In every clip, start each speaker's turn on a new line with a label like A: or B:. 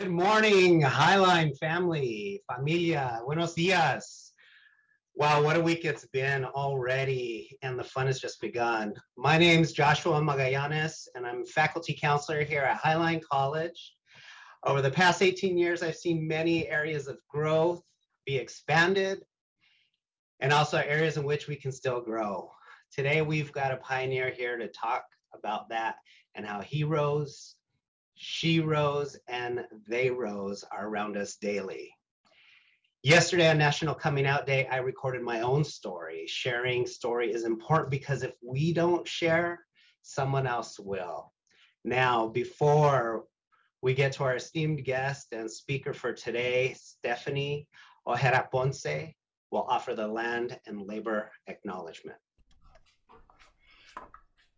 A: Good morning, Highline family, familia, buenos dias. Wow, what a week it's been already, and the fun has just begun. My name is Joshua Magallanes, and I'm faculty counselor here at Highline College. Over the past 18 years, I've seen many areas of growth be expanded, and also areas in which we can still grow. Today, we've got a pioneer here to talk about that and how heroes, sheroes, and theyroes are around us daily. Yesterday on National Coming Out Day, I recorded my own story. Sharing story is important because if we don't share, someone else will. Now, before we get to our esteemed guest and speaker for today, Stephanie Ojeda Ponce will offer the land and labor acknowledgement.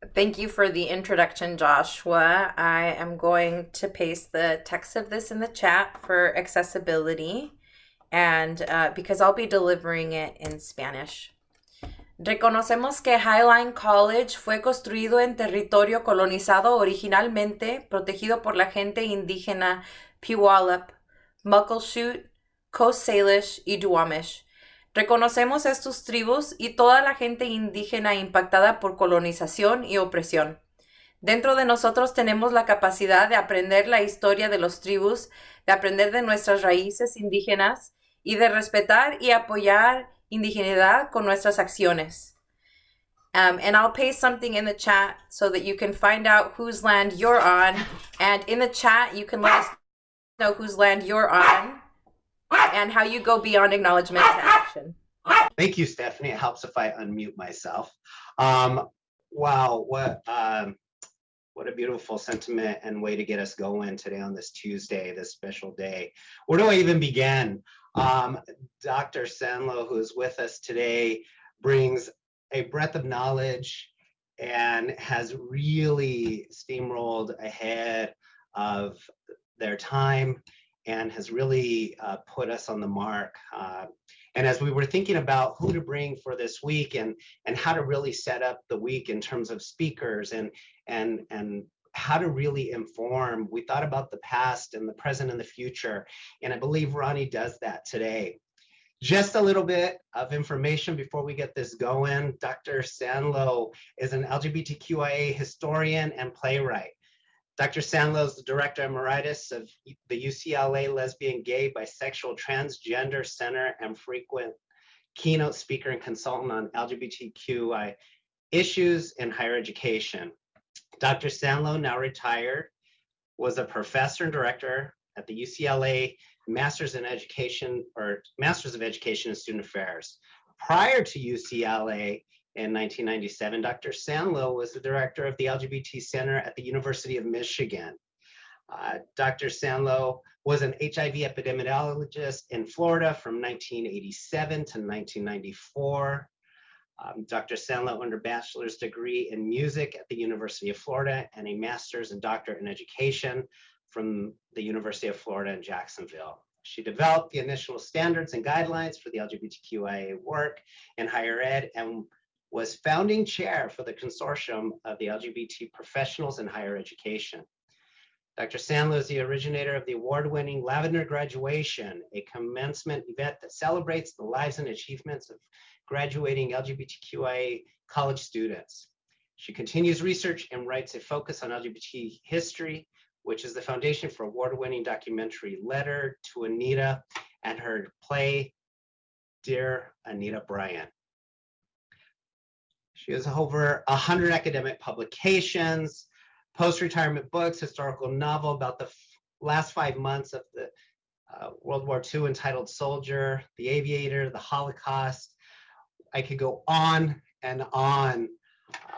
B: Thank you for the introduction, Joshua. I am going to paste the text of this in the chat for accessibility and uh, because I'll be delivering it in Spanish. Reconocemos que Highline College fue construido en territorio colonizado originalmente, protegido por la gente indígena Puyallup, Muckleshoot, Coast Salish y Duwamish Reconocemos estos tribus y toda la gente indígena impactada por colonización y opresión. Dentro de nosotros tenemos la capacidad de aprender la historia de los tribus, de aprender de nuestras raíces indígenas y de respetar y apoyar indigeneidad con nuestras acciones. Um, and I'll paste something in the chat so that you can find out whose land you're on. And in the chat, you can let us know whose land you're on and how you go beyond acknowledgement to action.
A: Thank you, Stephanie. It helps if I unmute myself. Um, wow, what um, what a beautiful sentiment and way to get us going today on this Tuesday, this special day. Where do I even begin? Um, Dr. Sanlo, who is with us today, brings a breadth of knowledge and has really steamrolled ahead of their time and has really uh, put us on the mark. Uh, and as we were thinking about who to bring for this week and and how to really set up the week in terms of speakers and and and how to really inform, we thought about the past and the present and the future. And I believe Ronnie does that today. Just a little bit of information before we get this going. Dr. Sanlo is an LGBTQIA historian and playwright. Dr. Sanlo is the director emeritus of the UCLA Lesbian, Gay, Bisexual, Transgender Center and frequent keynote speaker and consultant on LGBTQI issues in higher education. Dr. Sanlo, now retired, was a professor and director at the UCLA Masters in Education or Masters of Education and Student Affairs. Prior to UCLA, in 1997, Dr. Sanlo was the director of the LGBT Center at the University of Michigan. Uh, Dr. Sanlo was an HIV epidemiologist in Florida from 1987 to 1994. Um, Dr. Sanlo earned a bachelor's degree in music at the University of Florida and a master's and doctorate in education from the University of Florida in Jacksonville. She developed the initial standards and guidelines for the LGBTQIA work in higher ed and was founding chair for the consortium of the LGBT professionals in higher education. Dr. Sanlo is the originator of the award-winning Lavender Graduation, a commencement event that celebrates the lives and achievements of graduating LGBTQIA college students. She continues research and writes a focus on LGBT history, which is the foundation for award-winning documentary Letter to Anita and her play, Dear Anita Bryant. She has over 100 academic publications, post-retirement books, historical novel about the last five months of the uh, World War II entitled Soldier, The Aviator, The Holocaust. I could go on and on.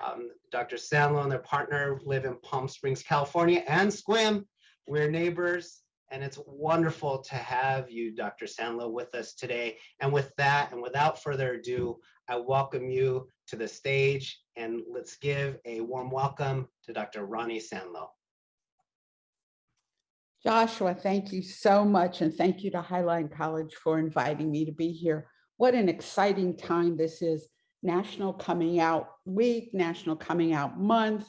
A: Um, Dr. Sanlo and their partner live in Palm Springs, California, and Sequim. We're neighbors, and it's wonderful to have you, Dr. Sanlo, with us today. And with that, and without further ado, I welcome you to the stage and let's give a warm welcome to Dr. Ronnie Sanlo.
C: Joshua, thank you so much. And thank you to Highline College for inviting me to be here. What an exciting time this is. National Coming Out Week, National Coming Out Month.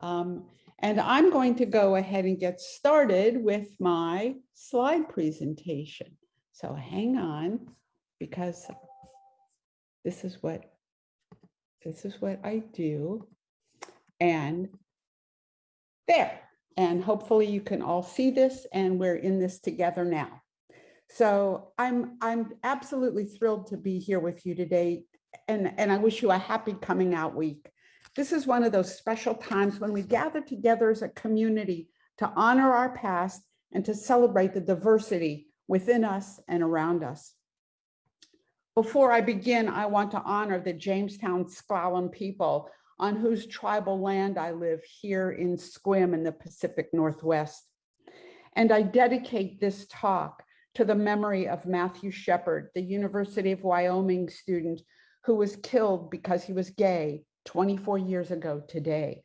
C: Um, And I'm going to go ahead and get started with my slide presentation. So hang on, because this is what, this is what I do. And there, and hopefully you can all see this and we're in this together now. So I'm, I'm absolutely thrilled to be here with you today. And, and I wish you a happy coming out week. This is one of those special times when we gather together as a community to honor our past and to celebrate the diversity within us and around us. Before I begin, I want to honor the Jamestown S'Klallam people on whose tribal land I live here in Sequim in the Pacific Northwest. And I dedicate this talk to the memory of Matthew Shepard, the University of Wyoming student who was killed because he was gay 24 years ago today.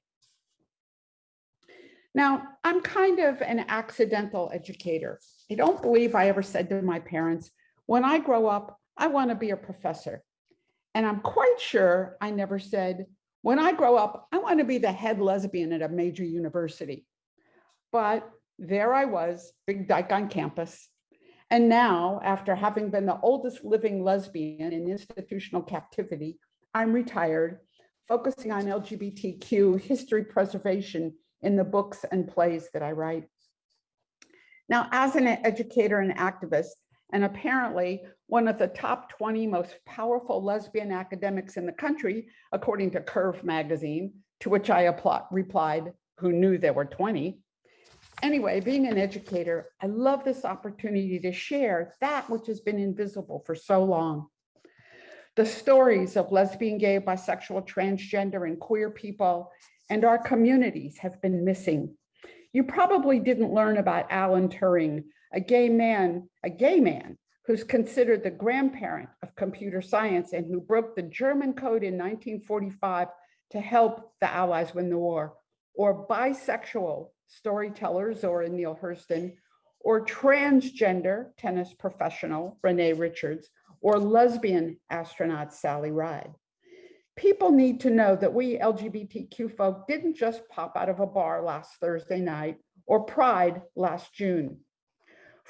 C: Now, I'm kind of an accidental educator. I don't believe I ever said to my parents, when I grow up, I want to be a professor. And I'm quite sure I never said, when I grow up, I want to be the head lesbian at a major university. But there I was, Big Dyke on campus. And now, after having been the oldest living lesbian in institutional captivity, I'm retired, focusing on LGBTQ history preservation in the books and plays that I write. Now, as an educator and activist, and apparently one of the top 20 most powerful lesbian academics in the country, according to Curve magazine, to which I replied, who knew there were 20. Anyway, being an educator, I love this opportunity to share that which has been invisible for so long. The stories of lesbian, gay, bisexual, transgender, and queer people and our communities have been missing. You probably didn't learn about Alan Turing, a gay man, a gay man who's considered the grandparent of computer science and who broke the German code in 1945 to help the Allies win the war, or bisexual storytellers, or Neale Hurston, or transgender tennis professional Renee Richards, or lesbian astronaut Sally Ride. People need to know that we LGBTQ folk didn't just pop out of a bar last Thursday night or Pride last June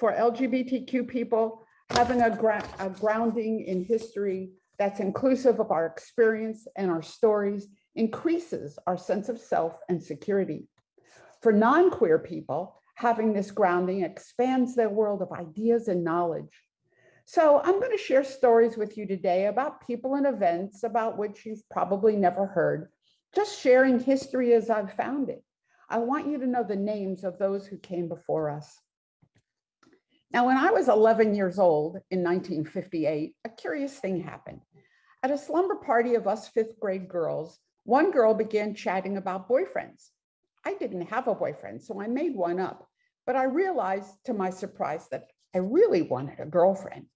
C: for LGBTQ people, having a, gra a grounding in history that's inclusive of our experience and our stories increases our sense of self and security. For non-queer people, having this grounding expands their world of ideas and knowledge. So I'm going to share stories with you today about people and events about which you've probably never heard, just sharing history as I've found it. I want you to know the names of those who came before us. Now, when I was 11 years old in 1958, a curious thing happened. At a slumber party of us fifth grade girls, one girl began chatting about boyfriends. I didn't have a boyfriend, so I made one up. But I realized to my surprise that I really wanted a girlfriend.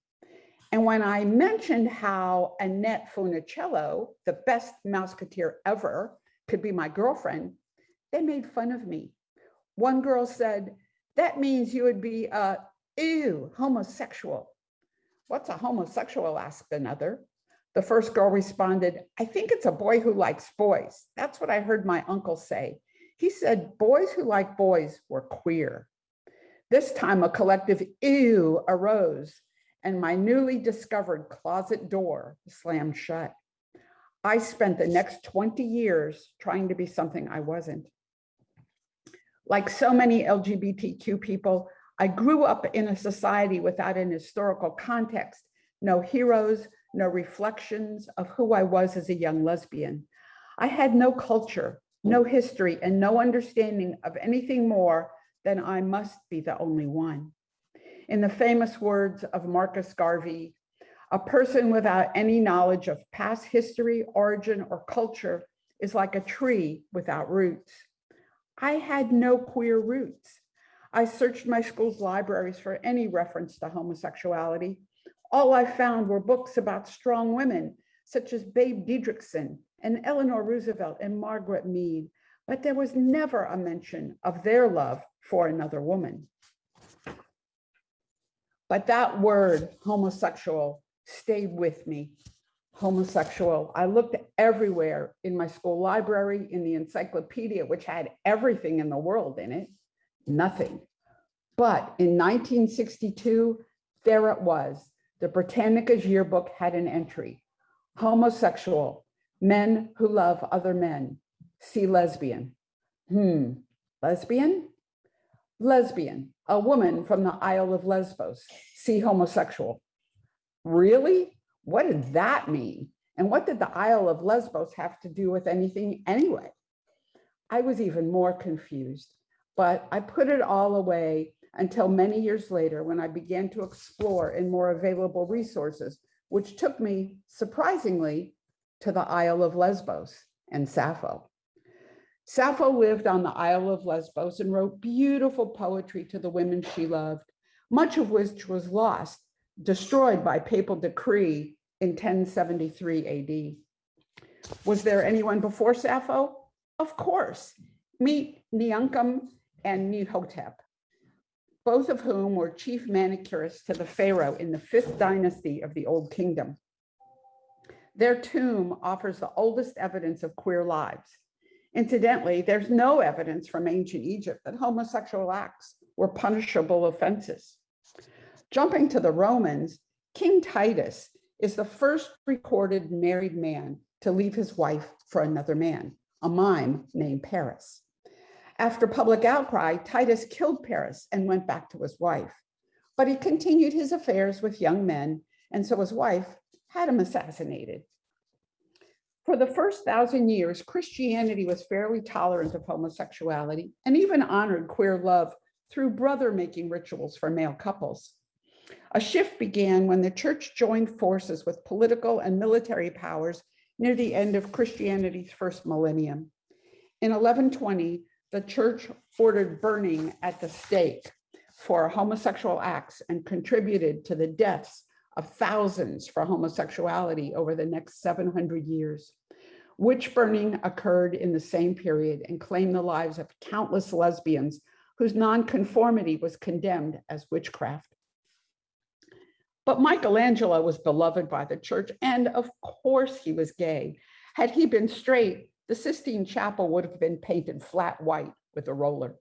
C: And when I mentioned how Annette Funicello, the best Mouseketeer ever, could be my girlfriend, they made fun of me. One girl said, that means you would be a ew, homosexual. What's a homosexual? asked another. The first girl responded, I think it's a boy who likes boys. That's what I heard my uncle say. He said boys who like boys were queer. This time a collective ew arose and my newly discovered closet door slammed shut. I spent the next 20 years trying to be something I wasn't. Like so many LGBTQ people, I grew up in a society without an historical context, no heroes, no reflections of who I was as a young lesbian. I had no culture, no history, and no understanding of anything more than I must be the only one. In the famous words of Marcus Garvey, a person without any knowledge of past history, origin, or culture is like a tree without roots. I had no queer roots. I searched my school's libraries for any reference to homosexuality. All I found were books about strong women, such as Babe Didrikson and Eleanor Roosevelt and Margaret Mead, but there was never a mention of their love for another woman. But that word, homosexual, stayed with me. homosexual. I looked everywhere in my school library, in the encyclopedia, which had everything in the world in it, nothing. But in 1962, there it was. The Britannica's yearbook had an entry, homosexual, men who love other men, see lesbian. Hmm, lesbian? Lesbian, a woman from the Isle of Lesbos, see homosexual. Really? What did that mean? And what did the Isle of Lesbos have to do with anything anyway? I was even more confused, but I put it all away until many years later when I began to explore in more available resources, which took me surprisingly to the Isle of Lesbos and Sappho. Sappho lived on the Isle of Lesbos and wrote beautiful poetry to the women she loved, much of which was lost, destroyed by papal decree in 1073 AD. Was there anyone before Sappho? Of course. Meet Neunkum and Nehotep, both of whom were chief manicurists to the pharaoh in the fifth dynasty of the Old Kingdom. Their tomb offers the oldest evidence of queer lives. Incidentally, there's no evidence from ancient Egypt that homosexual acts were punishable offenses. Jumping to the Romans, King Titus is the first recorded married man to leave his wife for another man, a mime named Paris. After public outcry, Titus killed Paris and went back to his wife. But he continued his affairs with young men, and so his wife had him assassinated. For the first thousand years, Christianity was fairly tolerant of homosexuality and even honored queer love through brother making rituals for male couples. A shift began when the church joined forces with political and military powers near the end of Christianity's first millennium. In 1120, the church ordered burning at the stake for homosexual acts and contributed to the deaths of thousands for homosexuality over the next 700 years. Witch burning occurred in the same period and claimed the lives of countless lesbians whose nonconformity was condemned as witchcraft. But Michelangelo was beloved by the church, and of course he was gay. Had he been straight, the Sistine Chapel would have been painted flat white with a roller.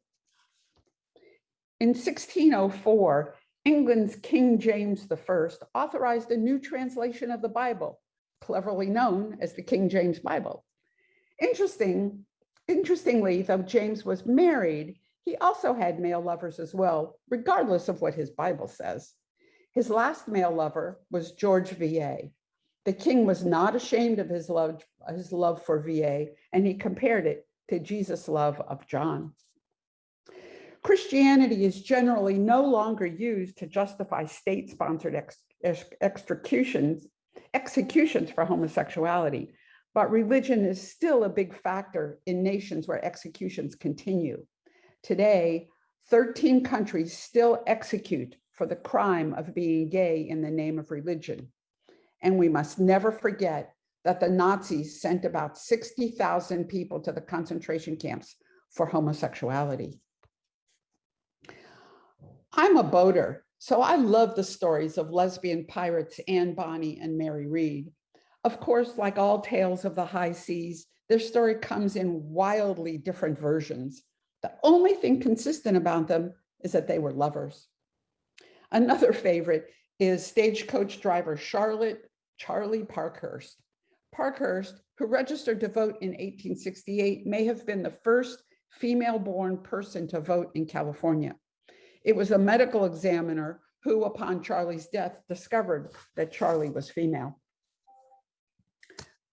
C: In 1604, England's King James I authorized a new translation of the Bible, cleverly known as the King James Bible. Interesting, interestingly, though James was married, he also had male lovers as well, regardless of what his Bible says. His last male lover was George VA. The king was not ashamed of his love, his love for VA, and he compared it to Jesus' love of John. Christianity is generally no longer used to justify state-sponsored ex ex executions, executions for homosexuality, but religion is still a big factor in nations where executions continue. Today, 13 countries still execute for the crime of being gay in the name of religion. And we must never forget that the Nazis sent about 60,000 people to the concentration camps for homosexuality. I'm a boater, so I love the stories of lesbian pirates Anne Bonny and Mary Read. Of course, like all tales of the high seas, their story comes in wildly different versions. The only thing consistent about them is that they were lovers. Another favorite is stagecoach driver Charlotte Charlie Parkhurst. Parkhurst, who registered to vote in 1868, may have been the first female born person to vote in California. It was a medical examiner who, upon Charlie's death, discovered that Charlie was female.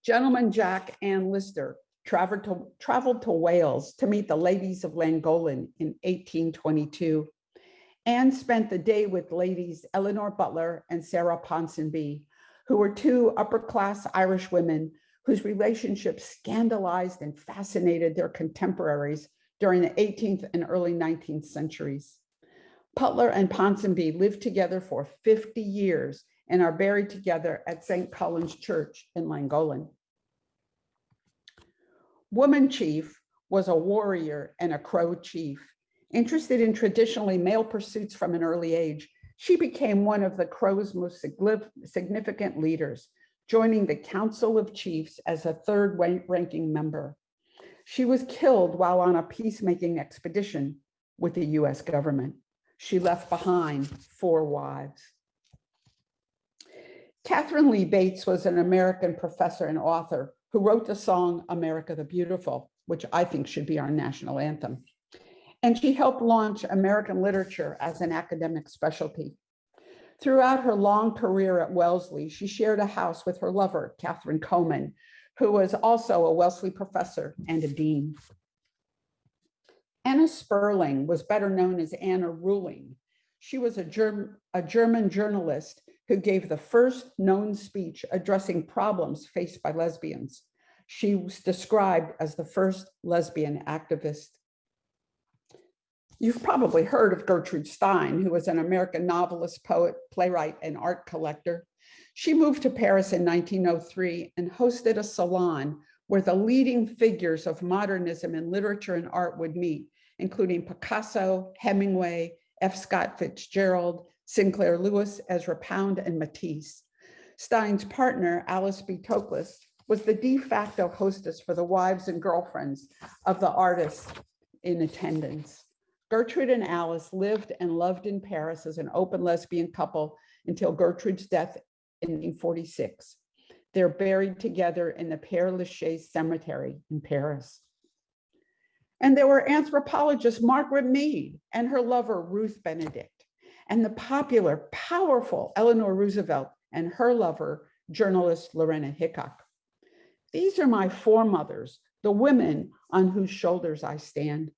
C: Gentleman Jack Anne Lister traveled to, traveled to Wales to meet the ladies of Llangollen in 1822 and spent the day with ladies Eleanor Butler and Sarah Ponsonby, who were two upper class Irish women whose relationships scandalized and fascinated their contemporaries during the 18th and early 19th centuries. Butler and Ponsonby lived together for 50 years and are buried together at St. Collen's Church in Llangollen. Woman Chief was a warrior and a Crow chief. Interested in traditionally male pursuits from an early age, she became one of the Crow's most significant leaders, joining the Council of Chiefs as a third ranking member. She was killed while on a peacemaking expedition with the US government. She left behind four wives. Katharine Lee Bates was an American professor and author who wrote the song America the Beautiful, which I think should be our national anthem. And she helped launch American literature as an academic specialty. Throughout her long career at Wellesley, she shared a house with her lover, Catherine Coleman, who was also a Wellesley professor and a dean. Anna Sperling was better known as Anna Ruling. She was a, Germ- a German journalist who gave the first known speech addressing problems faced by lesbians. She was described as the first lesbian activist. You've probably heard of Gertrude Stein, who was an American novelist, poet, playwright, and art collector. She moved to Paris in 1903 and hosted a salon where the leading figures of modernism in literature and art would meet, including Picasso, Hemingway, F. Scott Fitzgerald, Sinclair Lewis, Ezra Pound, and Matisse. Stein's partner, Alice B. Toklas, was the de facto hostess for the wives and girlfriends of the artists in attendance. Gertrude and Alice lived and loved in Paris as an open lesbian couple until Gertrude's death in 1946. They're buried together in the Père Lachaise Cemetery in Paris. And there were anthropologist Margaret Mead and her lover Ruth Benedict, and the popular, powerful Eleanor Roosevelt and her lover, journalist Lorena Hickok. These are my foremothers, the women on whose shoulders I stand.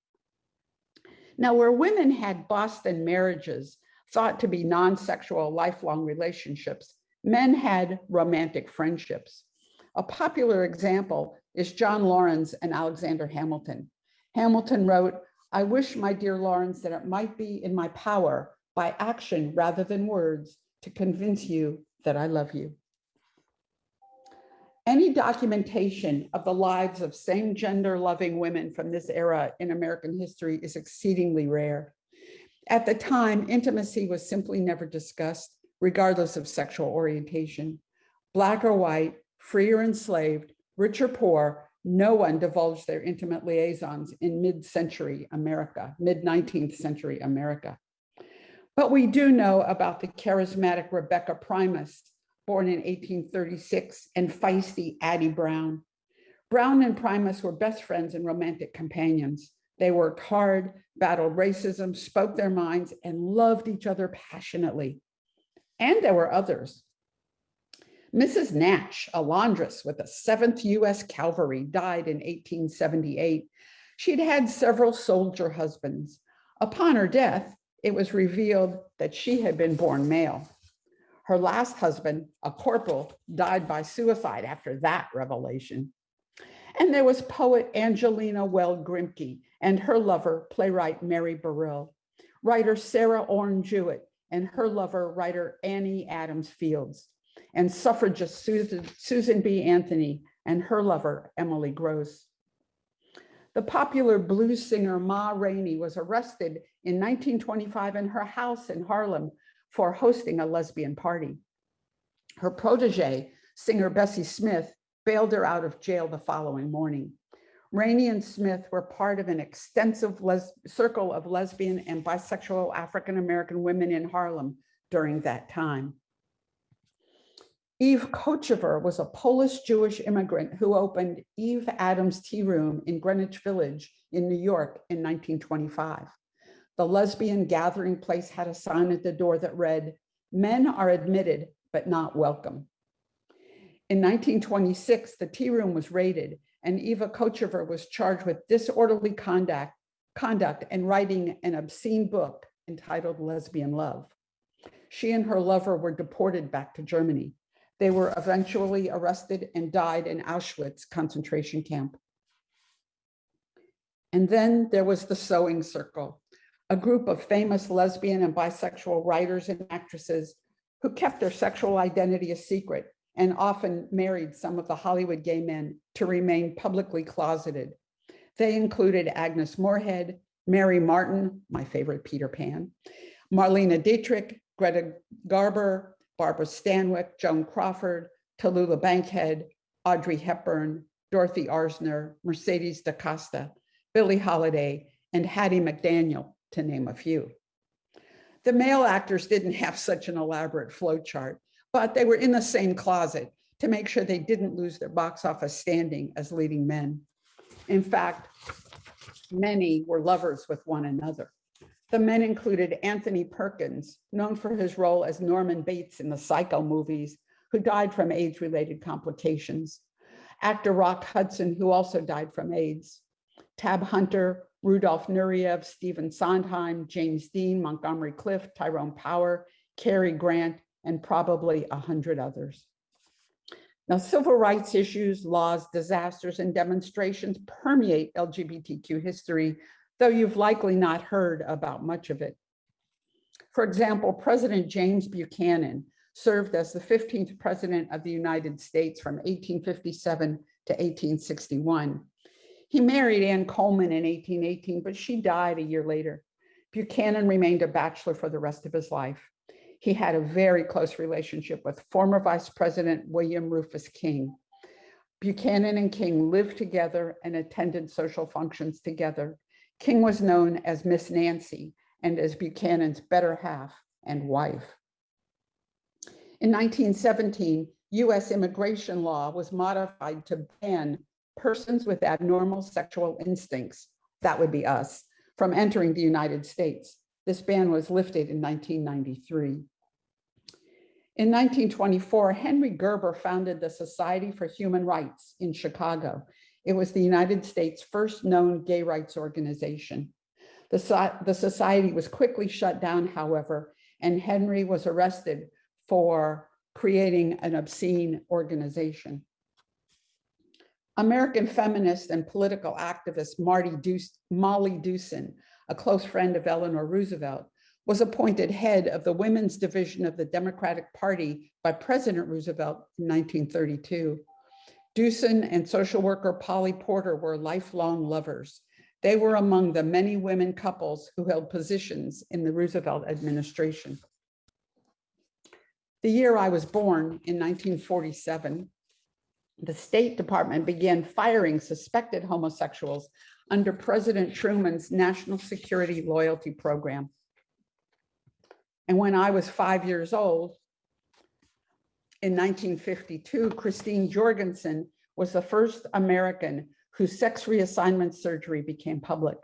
C: Now, where women had Boston marriages thought to be non-sexual lifelong relationships, men had romantic friendships. A popular example is John Laurens and Alexander Hamilton. Hamilton wrote, I wish, my dear Laurens, that it might be in my power by action rather than words to convince you that I love you. Any documentation of the lives of same gender loving women from this era in American history is exceedingly rare. At the time, intimacy was simply never discussed, regardless of sexual orientation. Black or white, free or enslaved, rich or poor, no one divulged their intimate liaisons in mid-century America, mid-19th century America. But we do know about the charismatic Rebecca Primus, born in 1836, and feisty Addie Brown. Brown and Primus were best friends and romantic companions. They worked hard, battled racism, spoke their minds, and loved each other passionately. And there were others. Mrs. Nash, a laundress with the 7th US Cavalry, died in 1878. She'd had several soldier husbands. Upon her death, it was revealed that she had been born male. Her last husband, a corporal, died by suicide after that revelation. And there was poet Angelina Weld Grimke and her lover, playwright Mary Burrill, writer Sarah Orne Jewett and her lover, writer Annie Adams Fields, and suffragist Susan, Susan B. Anthony and her lover, Emily Gross. The popular blues singer Ma Rainey was arrested in 1925 in her house in Harlem for hosting a lesbian party. Her protege, singer Bessie Smith, bailed her out of jail the following morning. Rainey and Smith were part of an extensive circle of lesbian and bisexual African-American women in Harlem during that time. Eve Kotchever was a Polish Jewish immigrant who opened Eve Adams Tea Room in Greenwich Village in New York in 1925. The lesbian gathering place had a sign at the door that read, men are admitted, but not welcome. In 1926, the tea room was raided and Eva Kotchever was charged with disorderly conduct, conduct and writing an obscene book entitled Lesbian Love. She and her lover were deported back to Germany. They were eventually arrested and died in Auschwitz concentration camp. And then there was the Sewing Circle, a group of famous lesbian and bisexual writers and actresses who kept their sexual identity a secret and often married some of the Hollywood gay men to remain publicly closeted. They included Agnes Moorehead, Mary Martin, my favorite Peter Pan, Marlene Dietrich, Greta Garbo, Barbara Stanwyck, Joan Crawford, Tallulah Bankhead, Audrey Hepburn, Dorothy Arzner, Mercedes de Acosta, Billie Holiday, and Hattie McDaniel, to name a few. The male actors didn't have such an elaborate flow chart, but they were in the same closet to make sure they didn't lose their box office standing as leading men. In fact, many were lovers with one another. The men included Anthony Perkins, known for his role as Norman Bates in the Psycho movies, who died from AIDS-related complications. Actor Rock Hudson, who also died from AIDS. Tab Hunter, Rudolph Nureyev, Stephen Sondheim, James Dean, Montgomery Clift, Tyrone Power, Cary Grant, and probably a hundred others. Now, civil rights issues, laws, disasters, and demonstrations permeate LGBTQ history, though you've likely not heard about much of it. For example, President James Buchanan served as the 15th president of the United States from 1857 to 1861. He married Ann Coleman in 1818, but she died a year later. Buchanan remained a bachelor for the rest of his life. He had a very close relationship with former Vice President William Rufus King. Buchanan and King lived together and attended social functions together. King was known as Miss Nancy and as Buchanan's better half and wife. In 1917, US immigration law was modified to ban persons with abnormal sexual instincts, that would be us, from entering the United States. This ban was lifted in 1993. In 1924, Henry Gerber founded the Society for Human Rights in Chicago. It was the United States' first known gay rights organization. The, the society was quickly shut down, however, and Henry was arrested for creating an obscene organization. American feminist and political activist Marty Molly Dewson, a close friend of Eleanor Roosevelt, was appointed head of the Women's Division of the Democratic Party by President Roosevelt in 1932. Dewson and social worker Polly Porter were lifelong lovers. They were among the many women couples who held positions in the Roosevelt administration. The year I was born in 1947, the State Department began firing suspected homosexuals under President Truman's National Security Loyalty Program. And when I was five years old, in 1952, Christine Jorgensen was the first American whose sex reassignment surgery became public.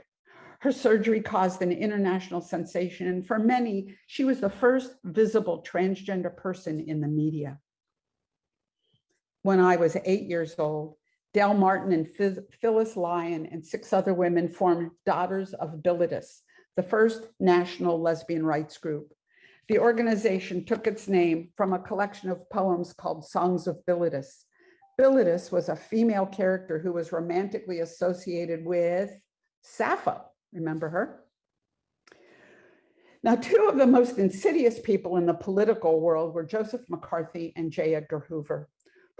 C: Her surgery caused an international sensation, and for many, she was the first visible transgender person in the media. When I was eight years old, Del Martin and Phyllis Lyon and six other women formed Daughters of Bilitis, the first national lesbian rights group. The organization took its name from a collection of poems called Songs of Bilitis. Bilitis was a female character who was romantically associated with Sappho. Remember her? Now, two of the most insidious people in the political world were Joseph McCarthy and J. Edgar Hoover.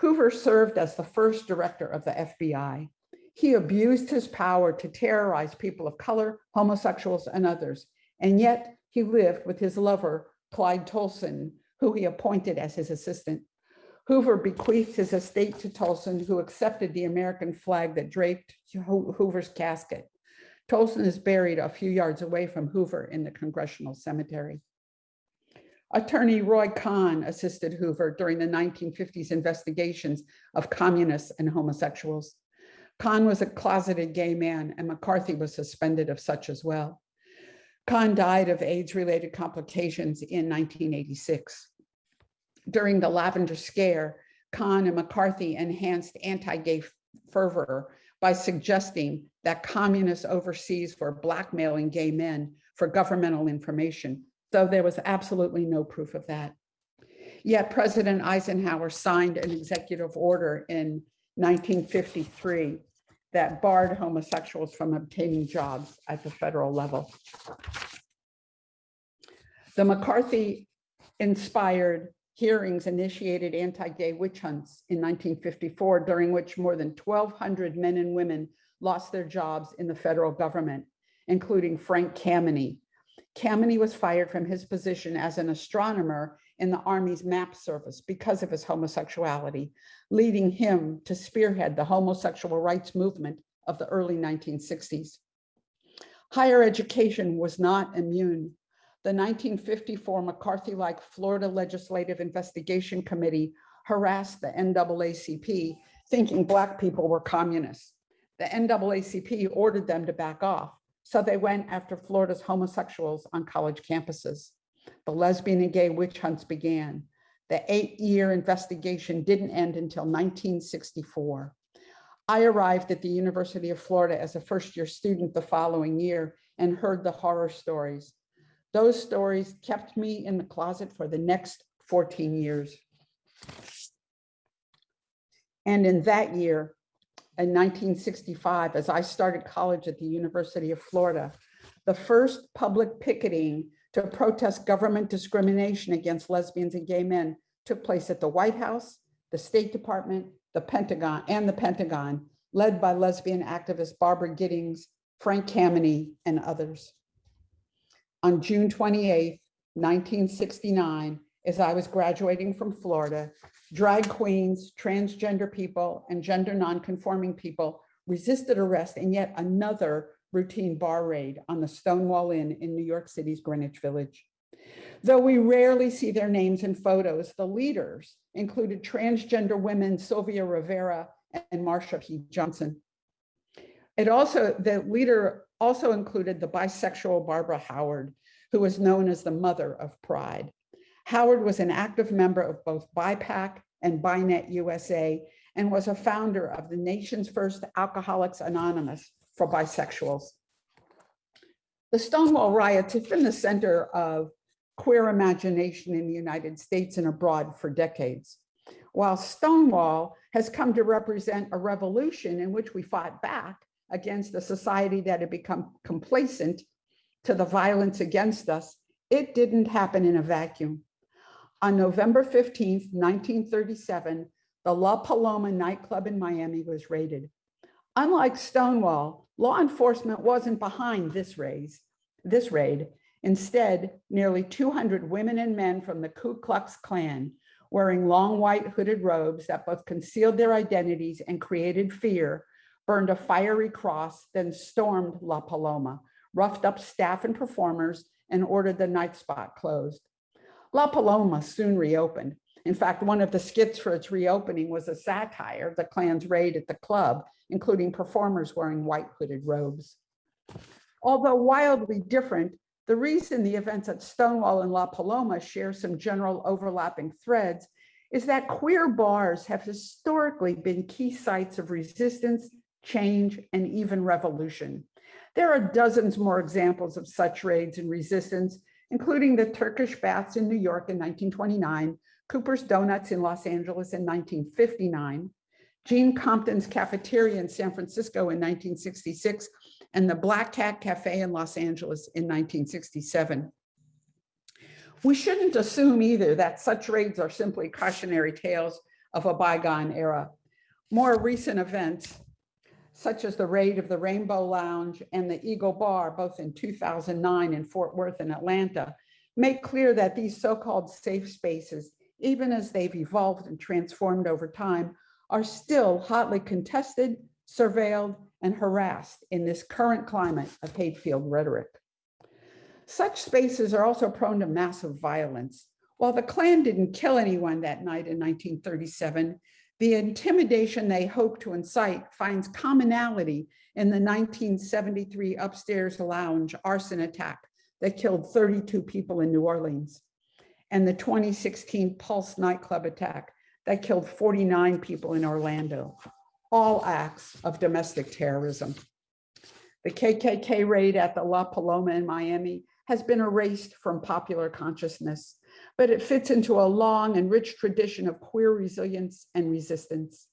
C: Hoover served as the first director of the FBI. He abused his power to terrorize people of color, homosexuals, and others. And yet he lived with his lover, Clyde Tolson, who he appointed as his assistant. Hoover bequeathed his estate to Tolson, who accepted the American flag that draped Hoover's casket. Tolson is buried a few yards away from Hoover in the Congressional Cemetery. Attorney Roy Cohn assisted Hoover during the 1950s investigations of communists and homosexuals. Cohn was a closeted gay man and McCarthy was suspended of such as well. Cohn died of AIDS-related complications in 1986. During the Lavender Scare, Cohn and McCarthy enhanced anti-gay fervor by suggesting that communists overseas were blackmailing gay men for governmental information, though there was absolutely no proof of that. Yet President Eisenhower signed an executive order in 1953 that barred homosexuals from obtaining jobs at the federal level. The McCarthy inspired hearings initiated anti-gay witch hunts in 1954, during which more than 1,200 men and women lost their jobs in the federal government, including Frank Kameny. Kameny was fired from his position as an astronomer in the Army's MAP service because of his homosexuality, leading him to spearhead the homosexual rights movement of the early 1960s. Higher education was not immune. The 1954 McCarthy-like Florida Legislative Investigation Committee harassed the NAACP, thinking Black people were communists. The NAACP ordered them to back off, so they went after Florida's homosexuals on college campuses. The lesbian and gay witch hunts began. The eight-year investigation didn't end until 1964. I arrived at the University of Florida as a first-year student the following year and heard the horror stories. Those stories kept me in the closet for the next 14 years. And in that year, in 1965, as I started college at the University of Florida, the first public picketing to protest government discrimination against lesbians and gay men took place at the White House, the State Department, the Pentagon, and the Pentagon, led by lesbian activist Barbara Gittings, Frank Kameny, and others. On June 28, 1969, as I was graduating from Florida, drag queens, transgender people, and gender nonconforming people resisted arrest in yet another routine bar raid on the Stonewall Inn in New York City's Greenwich Village. Though we rarely see their names and photos, the leaders included transgender women Sylvia Rivera and Marsha P. Johnson. It also, the leader also included the bisexual Barbara Howard, who was known as the mother of pride. Howard was an active member of both BIPAC and BINET USA and was a founder of the nation's first Alcoholics Anonymous for bisexuals. The Stonewall riots have been the center of queer imagination in the United States and abroad for decades. While Stonewall has come to represent a revolution in which we fought back against a society that had become complacent to the violence against us, it didn't happen in a vacuum. On November 15, 1937, the La Paloma nightclub in Miami was raided. Unlike Stonewall, law enforcement wasn't behind this raid. Instead, nearly 200 women and men from the Ku Klux Klan, wearing long white hooded robes that both concealed their identities and created fear, burned a fiery cross, then stormed La Paloma, roughed up staff and performers, and ordered the night spot closed. La Paloma soon reopened. In fact, one of the skits for its reopening was a satire of the Klan's raid at the club, including performers wearing white hooded robes. Although wildly different, the reason the events at Stonewall and La Paloma share some general overlapping threads is that queer bars have historically been key sites of resistance, change, and even revolution. There are dozens more examples of such raids and resistance, including the Turkish baths in New York in 1929, Cooper's Donuts in Los Angeles in 1959, Gene Compton's cafeteria in San Francisco in 1966, and the Black Cat Cafe in Los Angeles in 1967. We shouldn't assume either that such raids are simply cautionary tales of a bygone era. More recent events, such as the raid of the Rainbow Lounge and the Eagle Bar, both in 2009 in Fort Worth and Atlanta, make clear that these so-called safe spaces, even as they've evolved and transformed over time, are still hotly contested, surveilled, and harassed in this current climate of hate-filled rhetoric. Such spaces are also prone to massive violence. While the Klan didn't kill anyone that night in 1937, the intimidation they hope to incite finds commonality in the 1973 upstairs lounge arson attack that killed 32 people in New Orleans and the 2016 Pulse nightclub attack that killed 49 people in Orlando, all acts of domestic terrorism. The KKK raid at the La Paloma in Miami has been erased from popular consciousness, but it fits into a long and rich tradition of queer resilience and resistance.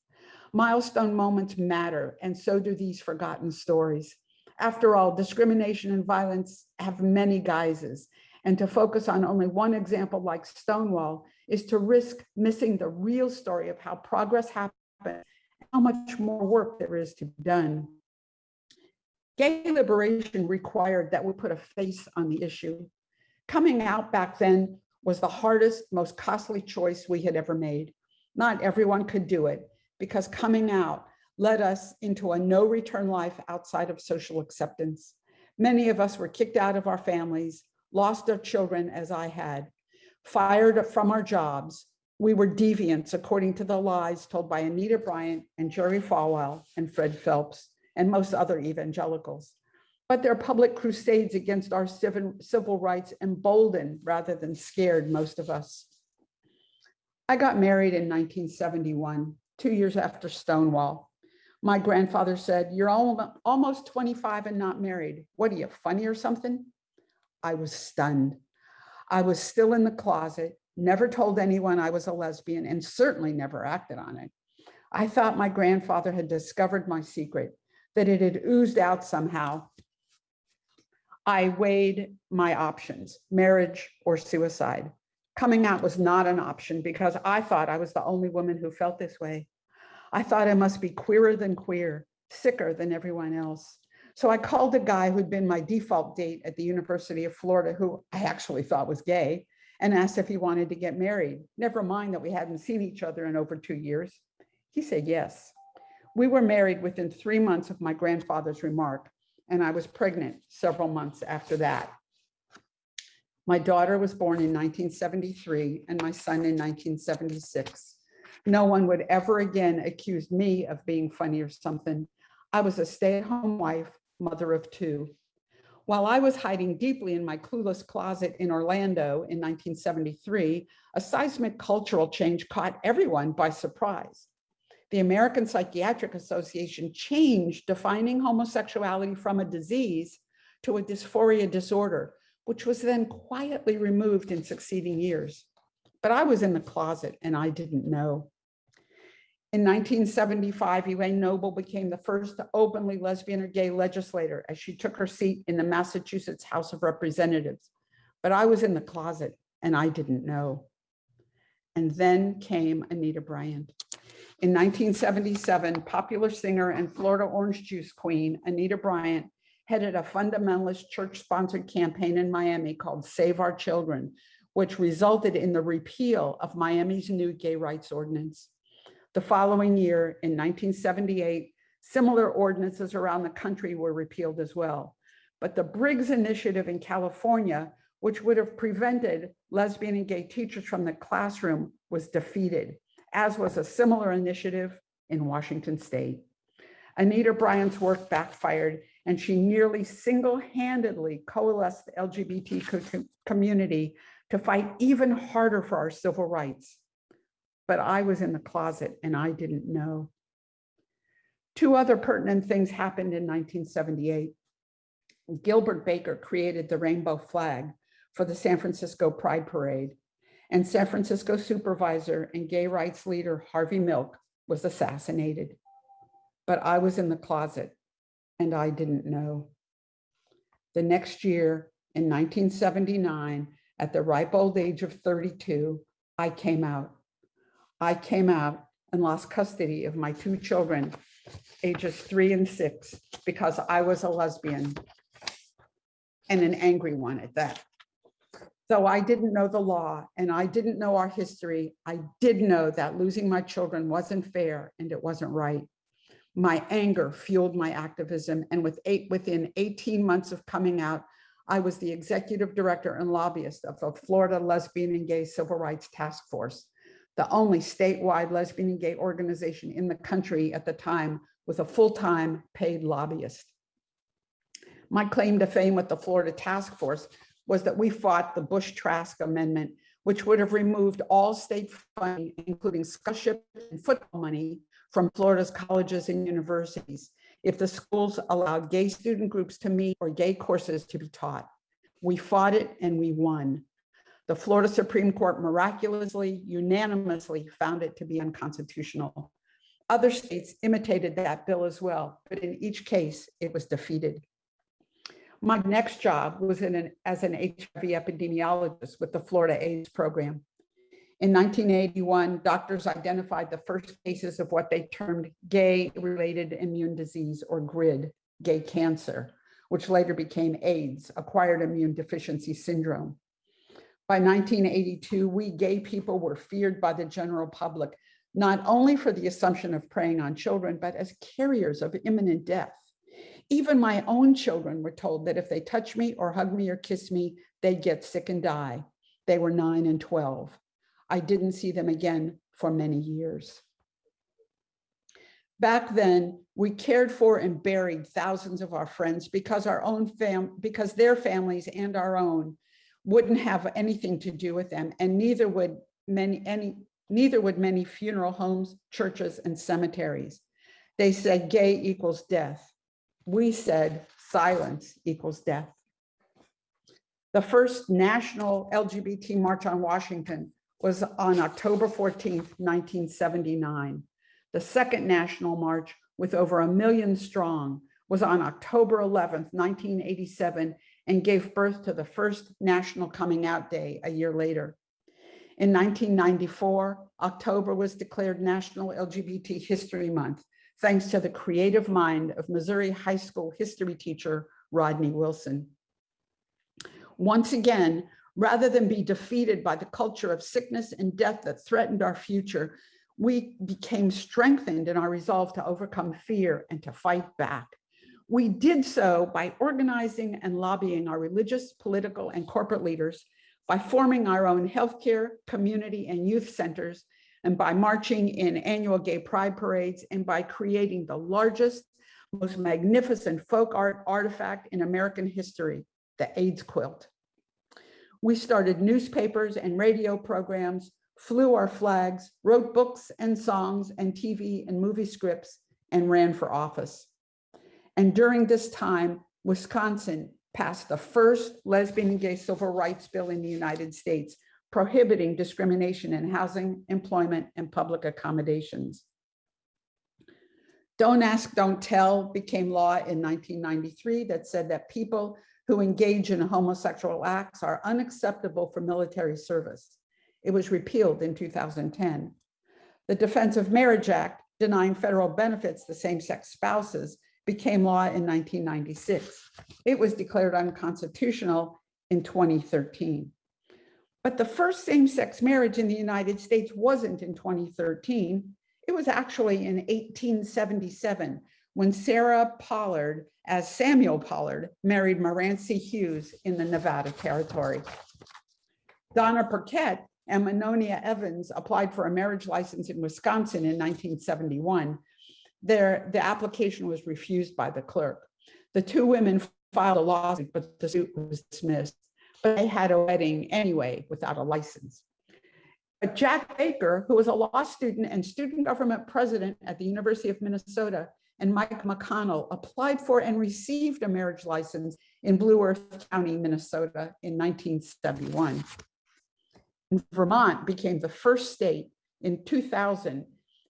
C: Milestone moments matter, and so do these forgotten stories. After all, discrimination and violence have many guises, and to focus on only one example like Stonewall is to risk missing the real story of how progress happened, how much more work there is to be done. Gay liberation required that we put a face on the issue. Coming out back then was the hardest, most costly choice we had ever made. Not everyone could do it because coming out led us into a no return life outside of social acceptance. Many of us were kicked out of our families, lost our children as I had, fired from our jobs. We were deviants according to the lies told by Anita Bryant and Jerry Falwell and Fred Phelps and most other evangelicals. But their public crusades against our civil, rights emboldened rather than scared most of us. I got married in 1971, two years after Stonewall. My grandfather said, you're almost 25 and not married. What are you, funny or something? I was stunned. I was still in the closet, never told anyone I was a lesbian and certainly never acted on it. I thought my grandfather had discovered my secret, that it had oozed out somehow. I weighed my options, marriage or suicide. Coming out was not an option because I thought I was the only woman who felt this way. I thought I must be queerer than queer, sicker than everyone else. So I called a guy who'd been my default date at the University of Florida, who I actually thought was gay, and asked if he wanted to get married. Never mind that we hadn't seen each other in over two years. He said yes. We were married within three months of my grandfather's remark, and I was pregnant several months after that. My daughter was born in 1973 and my son in 1976. No one would ever again accuse me of being funny or something. I was a stay-at-home wife, mother of two. While I was hiding deeply in my clueless closet in Orlando in 1973, a seismic cultural change caught everyone by surprise. The American Psychiatric Association changed defining homosexuality from a disease to a dysphoria disorder, which was then quietly removed in succeeding years. But I was in the closet and I didn't know. In 1975, Elaine Noble became the first openly lesbian or gay legislator as she took her seat in the Massachusetts House of Representatives. But I was in the closet and I didn't know. And then came Anita Bryant. In 1977, popular singer and Florida orange juice queen, Anita Bryant, headed a fundamentalist church-sponsored campaign in Miami called Save Our Children, which resulted in the repeal of Miami's new gay rights ordinance. The following year, in 1978, similar ordinances around the country were repealed as well. But the Briggs Initiative in California, which would have prevented lesbian and gay teachers from the classroom, was defeated, as was a similar initiative in Washington state. Anita Bryant's work backfired and she nearly single-handedly coalesced the LGBT community to fight even harder for our civil rights. But I was in the closet and I didn't know. Two other pertinent things happened in 1978. Gilbert Baker created the rainbow flag for the San Francisco Pride Parade, and San Francisco supervisor and gay rights leader Harvey Milk was assassinated. But I was in the closet and I didn't know. The next year, in 1979, at the ripe old age of 32, I came out. I came out and lost custody of my two children, ages three and six, because I was a lesbian and an angry one at that. Though I didn't know the law and I didn't know our history, I did know that losing my children wasn't fair and it wasn't right. My anger fueled my activism and with eight, within 18 months of coming out, I was the executive director and lobbyist of the Florida Lesbian and Gay Civil Rights Task Force, the only statewide lesbian and gay organization in the country at the time with a full-time paid lobbyist. My claim to fame with the Florida Task Force was that we fought the Bush-Trask Amendment, which would have removed all state funding, including scholarship and football money from Florida's colleges and universities, if the schools allowed gay student groups to meet or gay courses to be taught. We fought it and we won. The Florida Supreme Court miraculously, unanimously found it to be unconstitutional. Other states imitated that bill as well, but in each case, it was defeated. My next job was an, as an HIV epidemiologist with the Florida AIDS program. In 1981, doctors identified the first cases of what they termed gay-related immune disease or GRID, gay cancer, which later became AIDS, acquired immune deficiency syndrome. By 1982, we gay people were feared by the general public, not only for the assumption of preying on children, but as carriers of imminent death. Even my own children were told that if they touch me or hug me or kiss me, they'd get sick and die. They were nine and 12. I didn't see them again for many years. Back then, we cared for and buried thousands of our friends because our own fam, because their families and our own wouldn't have anything to do with them, and neither would many any neither would many funeral homes, churches, and cemeteries. They said gay equals death. We said silence equals death. The first national LGBT March on Washington was on October 14th, 1979. The second national march with over a million strong was on October 11th, 1987, and gave birth to the first National Coming Out Day a year later. In 1994, October was declared National LGBT History Month, thanks to the creative mind of Missouri high school history teacher Rodney Wilson. Once again, rather than be defeated by the culture of sickness and death that threatened our future, we became strengthened in our resolve to overcome fear and to fight back. We did so by organizing and lobbying our religious, political, and corporate leaders, by forming our own healthcare, community, and youth centers, and by marching in annual gay pride parades, and by creating the largest, most magnificent folk art artifact in American history, the AIDS quilt. We started newspapers and radio programs, flew our flags, wrote books and songs and TV and movie scripts, and ran for office. And during this time, Wisconsin passed the first lesbian and gay civil rights bill in the United States, prohibiting discrimination in housing, employment, and public accommodations. Don't Ask, Don't Tell became law in 1993 that said that people who engage in homosexual acts are unacceptable for military service. It was repealed in 2010. The Defense of Marriage Act, denying federal benefits to same-sex spouses, became law in 1996. It was declared unconstitutional in 2013. But the first same-sex marriage in the United States wasn't in 2013. It was actually in 1877 when Sarah Pollard, as Samuel Pollard, married Moranci Hughes in the Nevada Territory. Donna Burkett and Manonia Evans applied for a marriage license in Wisconsin in 1971. Their, the application was refused by the clerk. The two women filed a lawsuit, but the suit was dismissed. But they had a wedding anyway without a license. But Jack Baker, who was a law student and student government president at the University of Minnesota, and Mike McConnell applied for and received a marriage license in Blue Earth County, Minnesota in 1971. And Vermont became the first state in 2000,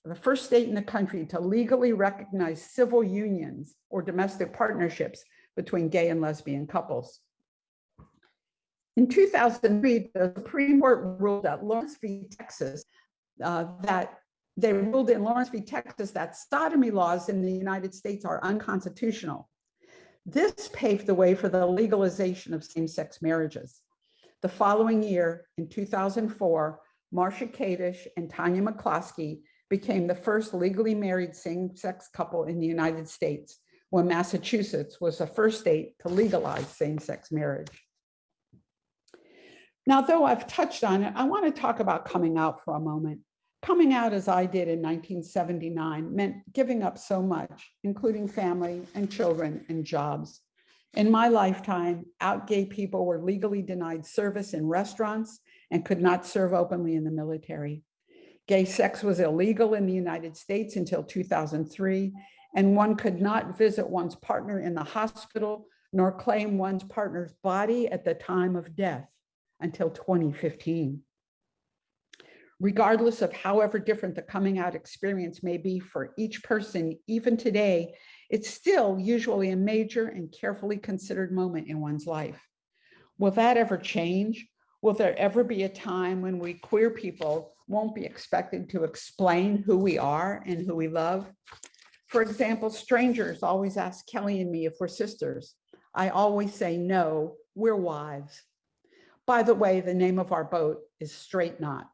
C: the first state in the country to legally recognize civil unions or domestic partnerships between gay and lesbian couples. In 2003, the Supreme Court ruled that Lawrence v. Texas uh, that they ruled in Lawrence v. Texas that sodomy laws in the United States are unconstitutional. This paved the way for the legalization of same-sex marriages. The following year, in 2004, Marcia Kadish and Tanya McCloskey became the first legally married same-sex couple in the United States when Massachusetts was the first state to legalize same-sex marriage. Now, though I've touched on it, I want to talk about coming out for a moment. Coming out as I did in 1979 meant giving up so much, including family and children and jobs. In my lifetime, out gay people were legally denied service in restaurants and could not serve openly in the military. Gay sex was illegal in the United States until 2003, and one could not visit one's partner in the hospital nor claim one's partner's body at the time of death until 2015 regardless of however different the coming out experience may be for each person, even today, it's still usually a major and carefully considered moment in one's life. Will that ever change? Will there ever be a time when we queer people won't be expected to explain who we are and who we love? For example, strangers always ask Kelly and me if we're sisters. I always say, no, we're wives. By the way, the name of our boat is Straight Knot.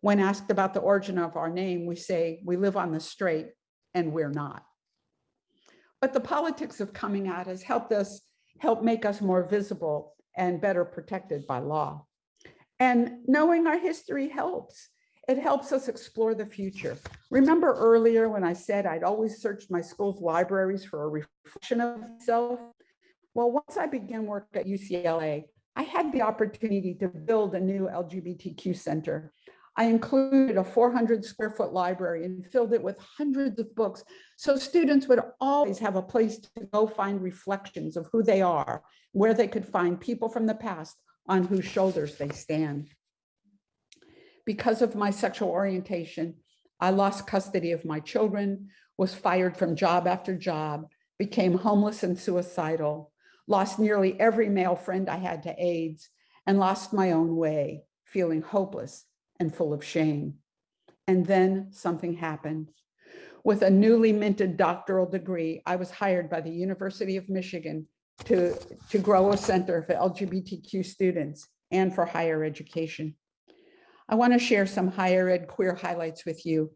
C: When asked about the origin of our name, we say we live on the straight and we're not. But the politics of coming out has helped us, help make us more visible and better protected by law. And knowing our history helps. It helps us explore the future. Remember earlier when I said I'd always searched my school's libraries for a reflection of myself? Well, once I began work at UCLA, I had the opportunity to build a new LGBTQ center. I included a 400 square foot library and filled it with hundreds of books so students would always have a place to go find reflections of who they are, where they could find people from the past on whose shoulders they stand. Because of my sexual orientation, I lost custody of my children, was fired from job after job, became homeless and suicidal, lost nearly every male friend I had to AIDS, and lost my own way, feeling hopeless and full of shame. And then something happened. With a newly minted doctoral degree, I was hired by the University of Michigan to, to grow a center for LGBTQ students and for higher education. I want to share some higher ed queer highlights with you.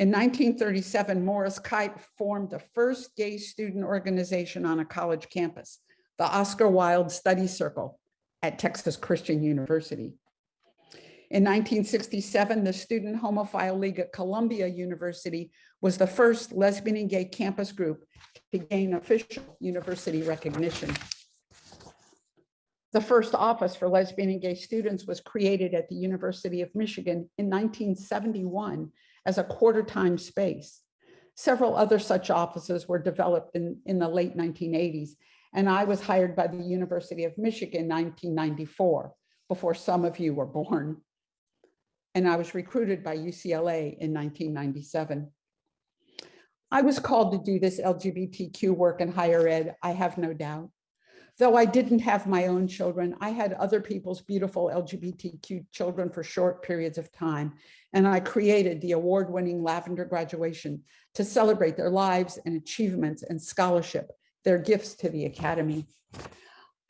C: In 1937, Morris Kight formed the first gay student organization on a college campus, the Oscar Wilde Study Circle at Texas Christian University. In 1967, the Student Homophile League at Columbia University was the first lesbian and gay campus group to gain official university recognition. The first office for lesbian and gay students was created at the University of Michigan in 1971 as a quarter-time space. Several other such offices were developed in, in the late 1980s, and I was hired by the University of Michigan in 1994, before some of you were born. And I was recruited by UCLA in 1997. I was called to do this LGBTQ work in higher ed, I have no doubt. Though I didn't have my own children, I had other people's beautiful LGBTQ children for short periods of time. And I created the award-winning Lavender graduation to celebrate their lives and achievements and scholarship, their gifts to the Academy.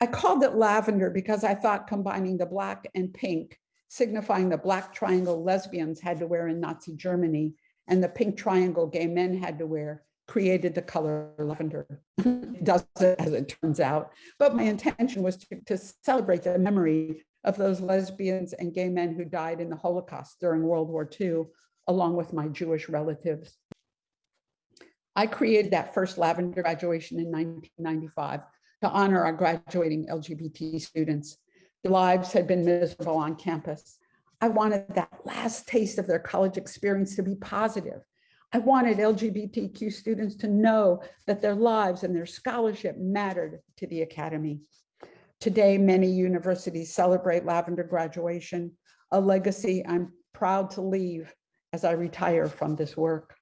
C: I called it Lavender because I thought combining the black and pink, signifying the black triangle lesbians had to wear in Nazi Germany and the pink triangle gay men had to wear created the color lavender. it doesn't, as it turns out. But my intention was to, to celebrate the memory of those lesbians and gay men who died in the Holocaust during World War II, along with my Jewish relatives. I created that first lavender graduation in 1995 to honor our graduating LGBT students. Their lives had been miserable on campus. I wanted that last taste of their college experience to be positive I wanted LGBTQ students to know that their lives and their scholarship mattered to the Academy. Today, many universities celebrate Lavender graduation, a legacy I'm proud to leave as I retire from this work.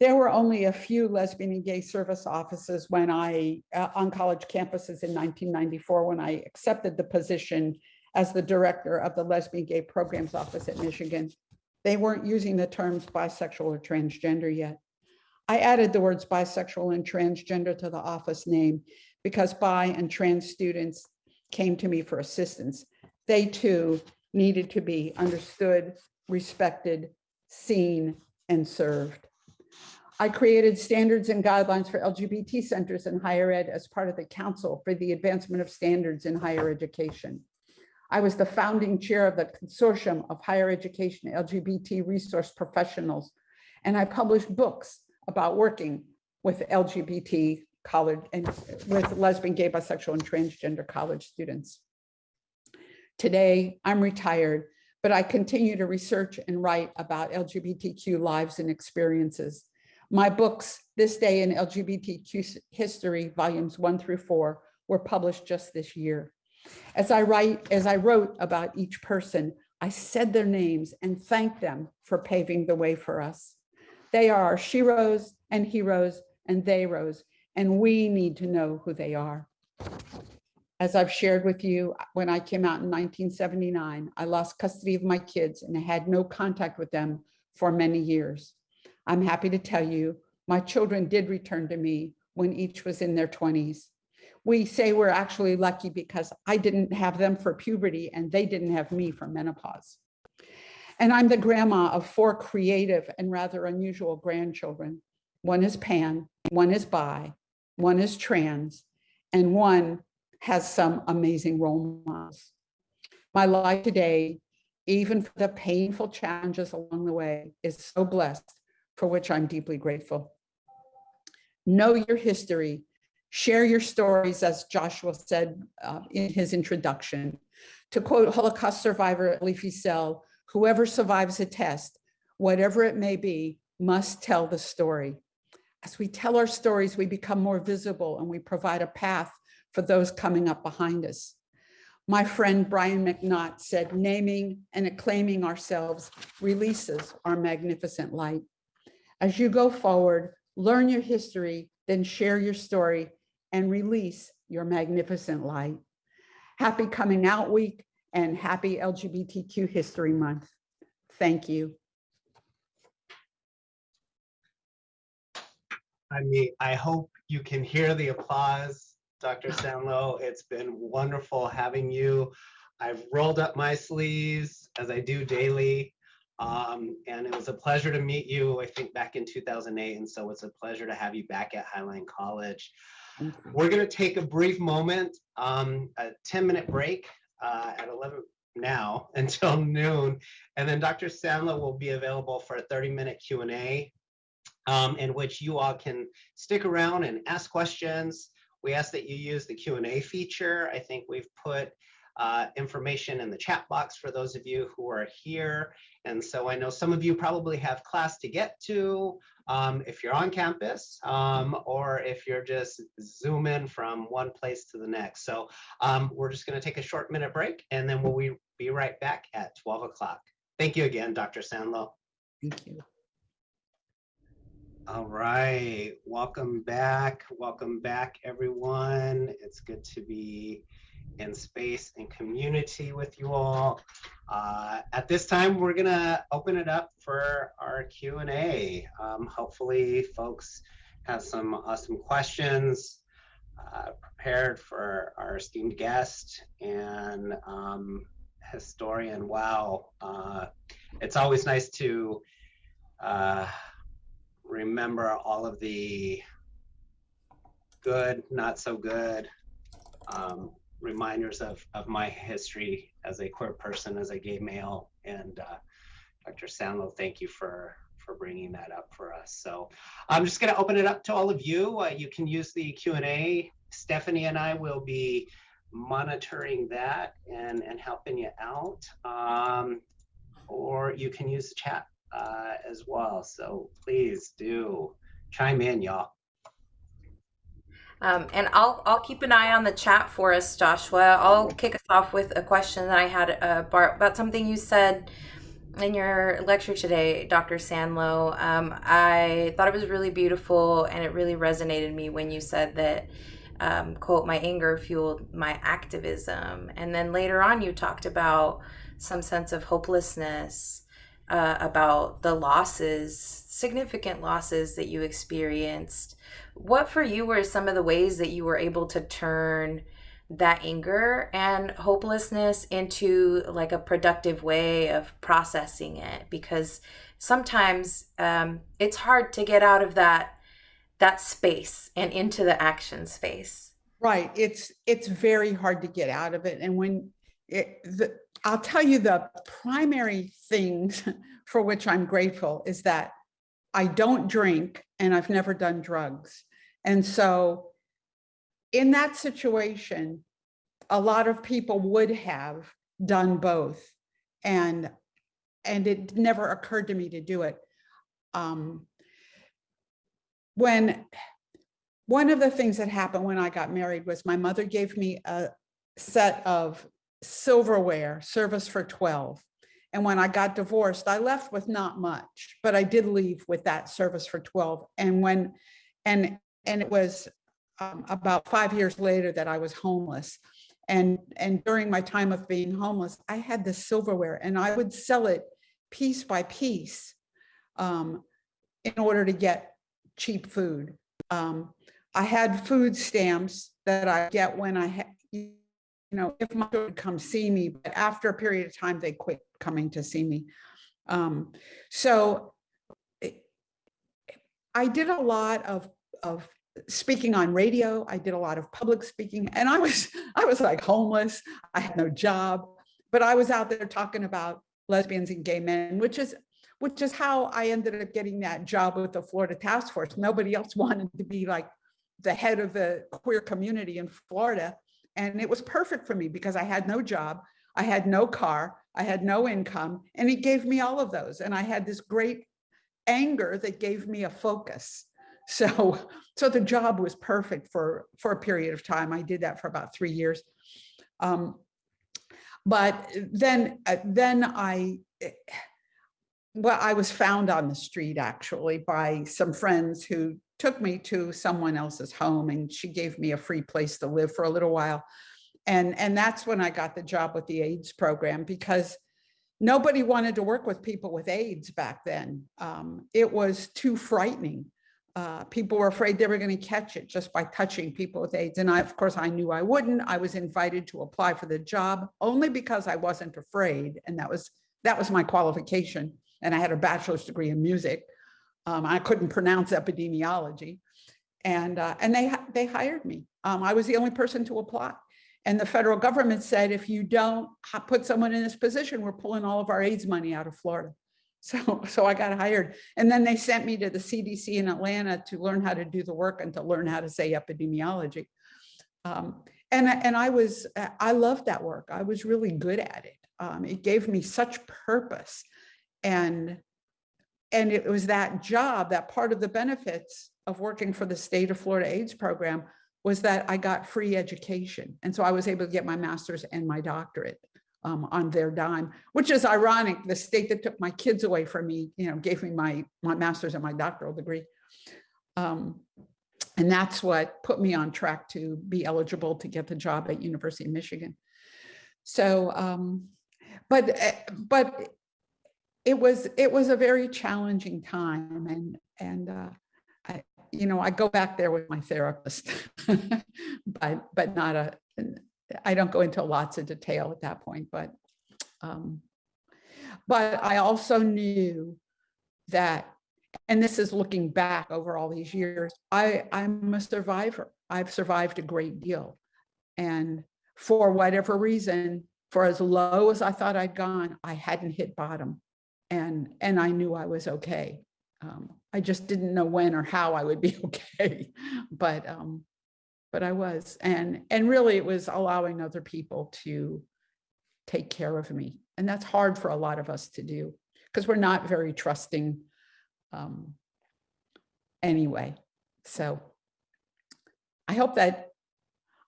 C: There were only a few lesbian and gay service offices when I, uh, on college campuses in 1994, when I accepted the position as the director of the lesbian gay programs office at Michigan. They weren't using the terms bisexual or transgender yet. I added the words bisexual and transgender to the office name because bi and trans students came to me for assistance. They too needed to be understood, respected, seen, and served. I created standards and guidelines for LGBT centers in higher ed as part of the Council for the Advancement of Standards in Higher Education. I was the founding chair of the Consortium of Higher Education LGBT Resource Professionals, and I published books about working with LGBT college and with lesbian, gay, bisexual, and transgender college students. Today, I'm retired, but I continue to research and write about LGBTQ lives and experiences. My books, This Day in LGBTQ History, volumes one through four, were published just this year. As I write, as I wrote about each person, I said their names and thanked them for paving the way for us. They are our sheroes and heroes and theyroes, and we need to know who they are. As I've shared with you, when I came out in 1979, I lost custody of my kids and I had no contact with them for many years. I'm happy to tell you, my children did return to me when each was in their 20s. We say we're actually lucky because I didn't have them for puberty and they didn't have me for menopause. And I'm the grandma of four creative and rather unusual grandchildren. One is pan, one is bi, one is trans, and one has some amazing role models. My life today, even for the painful challenges along the way, is so blessed, for which I'm deeply grateful. Know your history, share your stories, as Joshua said uh, in his introduction. To quote Holocaust survivor Elie Wiesel, whoever survives a test, whatever it may be, must tell the story. As we tell our stories, we become more visible and we provide a path for those coming up behind us. My friend Brian McNaught said, naming and acclaiming ourselves releases our magnificent light. As you go forward, learn your history, then share your story and release your magnificent light. Happy Coming Out Week and happy LGBTQ History Month. Thank you.
A: I mean, I hope you can hear the applause, Dr. Sanlo. It's been wonderful having you. I've rolled up my sleeves as I do daily. Um, and it was a pleasure to meet you, I think back in 2008. And so it's a pleasure to have you back at Highline College. We're going to take a brief moment, um, a 10 minute break uh, at 11 now until noon. And then Dr. Sanlo will be available for a 30 minute Q&A um, in which you all can stick around and ask questions. We ask that you use the Q&A feature. I think we've put uh, information in the chat box for those of you who are here. And so I know some of you probably have class to get to um, if you're on campus um, or if you're just zooming from one place to the next. So um, we're just gonna take a short minute break and then we'll be right back at 12 o'clock. Thank you again, Dr. Sanlo.
C: Thank you.
A: All right, welcome back. Welcome back, everyone. It's good to be in space and community with you all. Uh, at this time, we're gonna open it up for our Q&A. Um, hopefully folks have some awesome questions uh, prepared for our esteemed guest and um, historian. Wow, uh, it's always nice to uh, remember all of the good, not so good, um, reminders of, of my history as a queer person, as a gay male. And uh, Dr. Sanlo, thank you for, for bringing that up for us. So I'm just gonna open it up to all of you. Uh, you can use the Q&A. Stephanie and I will be monitoring that and, and helping you out. Um, or you can use the chat uh, as well. So please do chime in, y'all.
B: Um, and I'll I'll keep an eye on the chat for us, Joshua. I'll kick us off with a question that I had uh, about something you said in your lecture today, Dr. Sanlo. Um, I thought it was really beautiful, and it really resonated me when you said that. Um, quote my anger fueled my activism and then later on you talked about some sense of hopelessness uh, about the losses significant losses that you experienced what for you were some of the ways that you were able to turn that anger and hopelessness into like a productive way of processing it? Because sometimes um, it's hard to get out of that that space and into the action space.
C: Right. It's it's very hard to get out of it. And when it the, i'll tell you the primary things for which i'm grateful is that i don't drink and i've never done drugs and so in that situation, a lot of people would have done both. And, and it never occurred to me to do it. Um, when one of the things that happened when I got married was my mother gave me a set of silverware service for 12. And when I got divorced, I left with not much, but I did leave with that service for 12. And when, and and it was um, about five years later that I was homeless. And, and during my time of being homeless, I had this silverware and I would sell it piece by piece um, in order to get cheap food. Um, I had food stamps that I get when I, you know, if my children come see me, but after a period of time, they quit coming to see me. Um, so it- I did a lot of, of speaking on radio. I did a lot of public speaking and I was, I was like homeless. I had no job, but I was out there talking about lesbians and gay men, which is, which is how I ended up getting that job with the Florida Task Force. Nobody else wanted to be like the head of the queer community in Florida. And it was perfect for me because I had no job. I had no car. I had no income. And he gave me all of those. And I had this great anger that gave me a focus. So, so the job was perfect for, for a period of time. I did that for about three years. Um, but then, uh, then I, eh, well, I was found on the street actually by some friends who took me to someone else's home and she gave me a free place to live for a little while. And, and that's when I got the job with the AIDS program because nobody wanted to work with people with AIDS back then. Um, it was too frightening. Uh, people were afraid they were going to catch it just by touching people with AIDS. And I, of course, I knew I wouldn't. I was invited to apply for the job only because I wasn't afraid. And that was, that was my qualification. And I had a bachelor's degree in music. Um, I couldn't pronounce epidemiology. And, uh, and they, they hired me. Um, I was the only person to apply. And the federal government said, if you don't put someone in this position, we're pulling all of our AIDS money out of Florida. So, so I got hired. And then they sent me to the CDC in Atlanta to learn how to do the work and to learn how to say epidemiology. Um, and, and I was, I loved that work. I was really good at it. Um, it gave me such purpose. And, and it was that job, that part of the benefits of working for the state of Florida AIDS program was that I got free education. And so I was able to get my master's and my doctorate um, on their dime, which is ironic. The state that took my kids away from me, you know, gave me my, my master's and my doctoral degree. Um, and that's what put me on track to be eligible to get the job at University of Michigan. So, um, but, eh, but it was, it was a very challenging time and, and, uh, you know, I go back there with my therapist, but, but not a, I don't go into lots of detail at that point, but, um, but I also knew that, and this is looking back over all these years, I, I'm a survivor. I've survived a great deal. And for whatever reason, for as low as I thought I'd gone, I hadn't hit bottom. And, and I knew I was okay. Um, I just didn't know when or how I would be okay, but, um, but I was. And, and really it was allowing other people to take care of me. And that's hard for a lot of us to do because we're not very trusting um, anyway. So I hope that,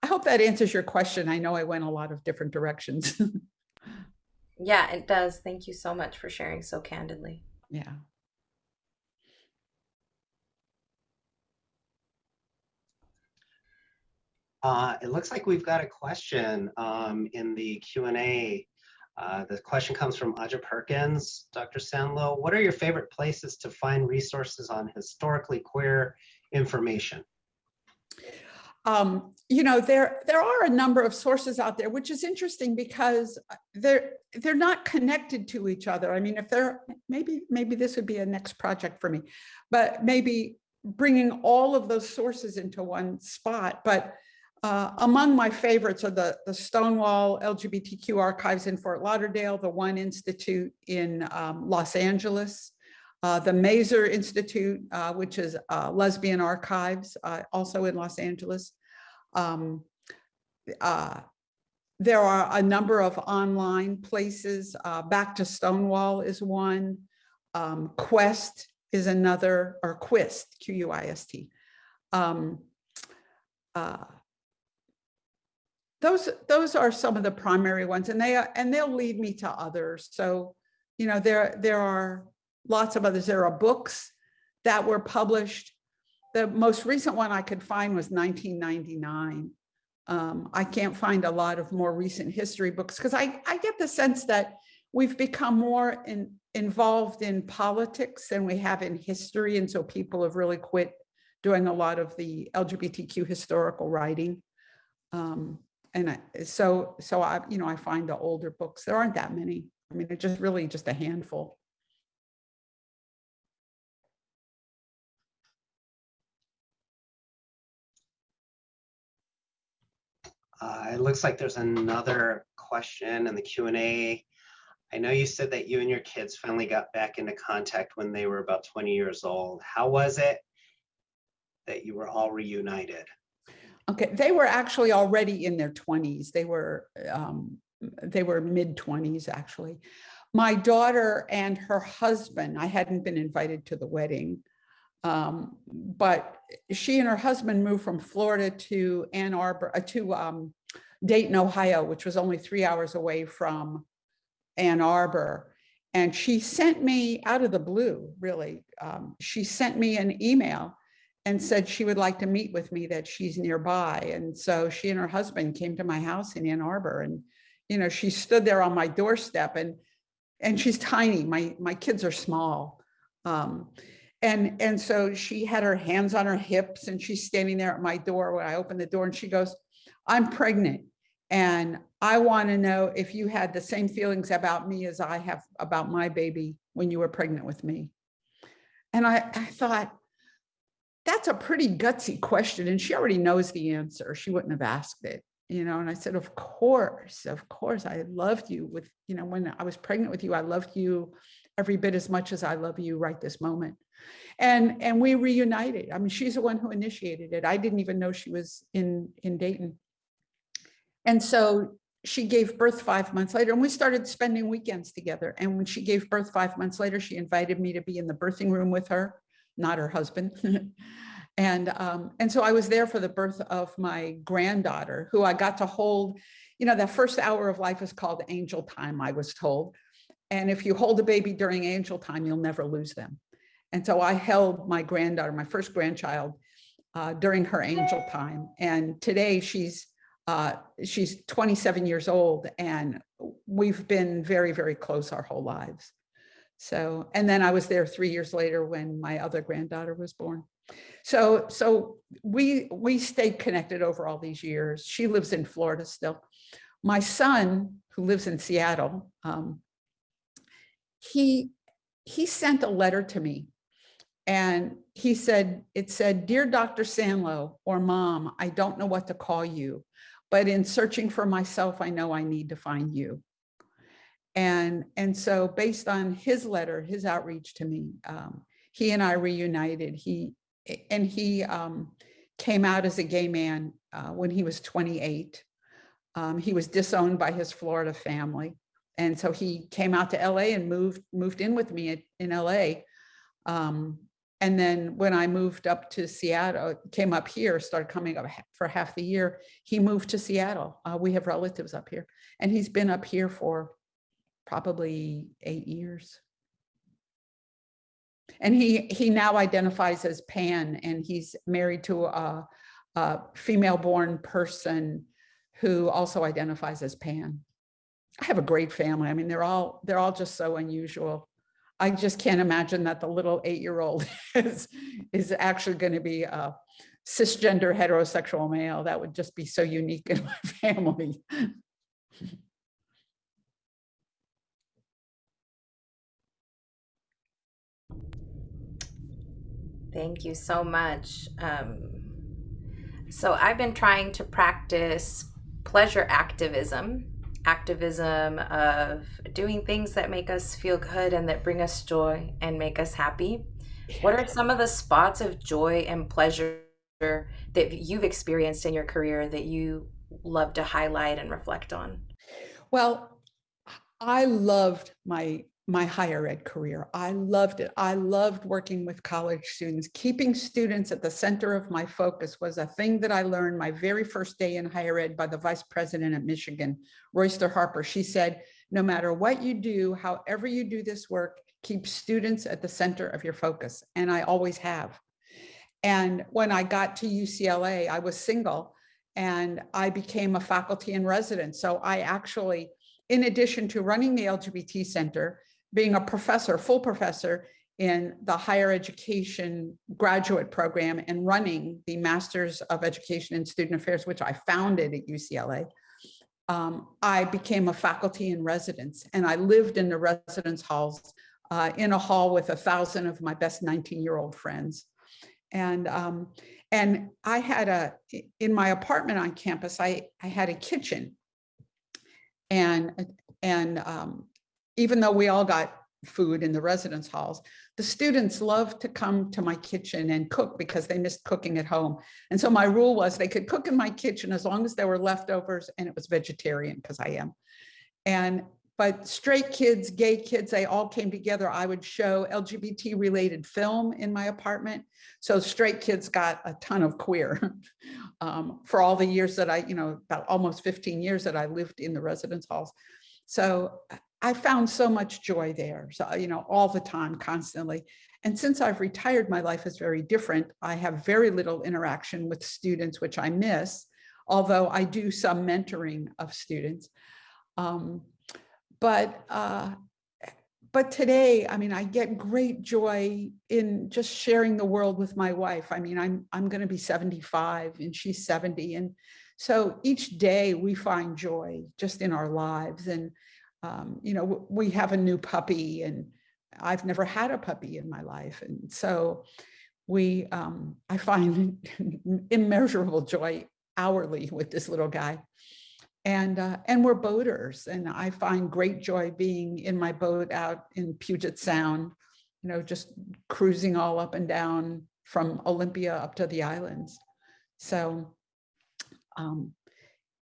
C: I hope that answers your question. I know I went a lot of different directions.
B: Yeah, it does. Thank you so much for sharing so candidly.
C: yeah.
A: Uh, it looks like we've got a question um, in the Q and A. Uh, the question comes from Aja Perkins. Dr. Sanlo, what are your favorite places to find resources on historically queer information?
C: Um, you know, there there are a number of sources out there, which is interesting because they're they're not connected to each other. I mean, if they're maybe maybe this would be a next project for me, but maybe bringing all of those sources into one spot. But uh, among my favorites are the, the Stonewall LGBTQ archives in Fort Lauderdale, the One Institute in um, Los Angeles, uh, the Mazer Institute, uh, which is uh, lesbian archives, uh, also in Los Angeles. Um, uh, there are a number of online places. Back to Stonewall is one. Um, Quest is another, or Quist, Q-U-I-S-T. Those those are some of the primary ones and they are and they'll lead me to others. So you know there there are lots of others. There are books that were published. The most recent one i could find was 1999 um, i can't find a lot of more recent history books because i i get the sense that we've become more in, involved in politics than we have in history and so people have really quit doing a lot of the LGBTQ historical writing. Um, and I, so, so I, you know, I find the older books, there aren't that many. I mean, it's just really just a handful.
A: Uh, it looks like there's another question in the Q and A. I know you said that you and your kids finally got back into contact when they were about 20 years old. How was it that you were all reunited?
C: Okay, they were actually already in their twenties. They were, um, they were mid twenties, actually. My daughter and her husband, I hadn't been invited to the wedding. Um, but she and her husband moved from Florida to Ann Arbor, uh, to, um, Dayton, Ohio, which was only three hours away from Ann Arbor. And she sent me out of the blue, really. Um, she sent me an email and said she would like to meet with me, that she's nearby. And so she and her husband came to my house in Ann Arbor and, you know, she stood there on my doorstep and, and she's tiny. My, my kids are small. Um, and, and so she had her hands on her hips and she's standing there at my door when I opened the door and she goes, I'm pregnant. And I want to know if you had the same feelings about me as I have about my baby when you were pregnant with me. And I, I thought, that's a pretty gutsy question. And she already knows the answer. She wouldn't have asked it, you know. And I said, of course, of course, I loved you with, you know, when I was pregnant with you, I loved you every bit as much as I love you right this moment. And, and we reunited. I mean, she's the one who initiated it. I didn't even know she was in, in Dayton. And so she gave birth five months later and we started spending weekends together. And when she gave birth five months later, she invited me to be in the birthing room with her, not her husband. and, um, and so I was there for the birth of my granddaughter who I got to hold, you know, that first hour of life is called angel time, I was told. And if you hold a baby during angel time, you'll never lose them. And so I held my granddaughter, my first grandchild, uh, during her angel time. And today she's uh, she's 27 years old and we've been very, very close our whole lives. So, and then I was there three years later when my other granddaughter was born. So, so we, we stayed connected over all these years. She lives in Florida still. My son, who lives in Seattle, um, he, he sent a letter to me and he said, it said, Dear Dr. Sanlo or mom, I don't know what to call you but in searching for myself, I know I need to find you. And, and so based on his letter, his outreach to me, um, he and I reunited. He, and he um, came out as a gay man uh, when he was 28. Um, he was disowned by his Florida family. And so he came out to LA and moved, moved in with me in LA. Um, and then when I moved up to Seattle, came up here, started coming up for half the year, he moved to Seattle. Uh, we have relatives up here and he's been up here for probably eight years. And he, he now identifies as pan and he's married to a, a female born person who also identifies as pan. I have a great family. I mean, they're all, they're all just so unusual. I just can't imagine that the little eight-year-old is, is actually going to be a cisgender heterosexual male. That would just be so unique in my family.
B: Thank you so much. Um, so I've been trying to practice pleasure activism activism of doing things that make us feel good and that bring us joy and make us happy. What are some of the spots of joy and pleasure that you've experienced in your career that you love to highlight and reflect on?
C: Well, I loved my my higher ed career. I loved it. I loved working with college students. Keeping students at the center of my focus was a thing that I learned my very first day in higher ed by the vice president at Michigan, Royster Harper. She said, no matter what you do, however you do this work, keep students at the center of your focus. And I always have. And when I got to UCLA, I was single and I became a faculty in residence. So I actually, in addition to running the LGBT Center, being a professor, full professor in the higher education graduate program and running the Masters of Education in Student Affairs, which I founded at UCLA, um, I became a faculty in residence and I lived in the residence halls uh, in a hall with a thousand of my best 19 year old friends. And, um, and I had a, in my apartment on campus, I, I had a kitchen. And, and um, even though we all got food in the residence halls, the students loved to come to my kitchen and cook because they missed cooking at home. And so my rule was they could cook in my kitchen as long as there were leftovers and it was vegetarian because I am. And but straight kids, gay kids, they all came together. I would show LGBT related film in my apartment. So straight kids got a ton of queer um, for all the years that I, you know, about almost 15 years that I lived in the residence halls. So I found so much joy there. So, you know, all the time, constantly. And since I've retired, my life is very different. I have very little interaction with students, which I miss, although I do some mentoring of students. Um, but uh, but today, I mean, I get great joy in just sharing the world with my wife. I mean, I'm I'm going to be 75 and she's 70, and so each day we find joy just in our lives. And um, you know, we have a new puppy, and I've never had a puppy in my life, and so we um, I find immeasurable joy hourly with this little guy. And uh, and we're boaters and i find great joy being in my boat out in puget sound you know just cruising all up and down from olympia up to the islands. So um,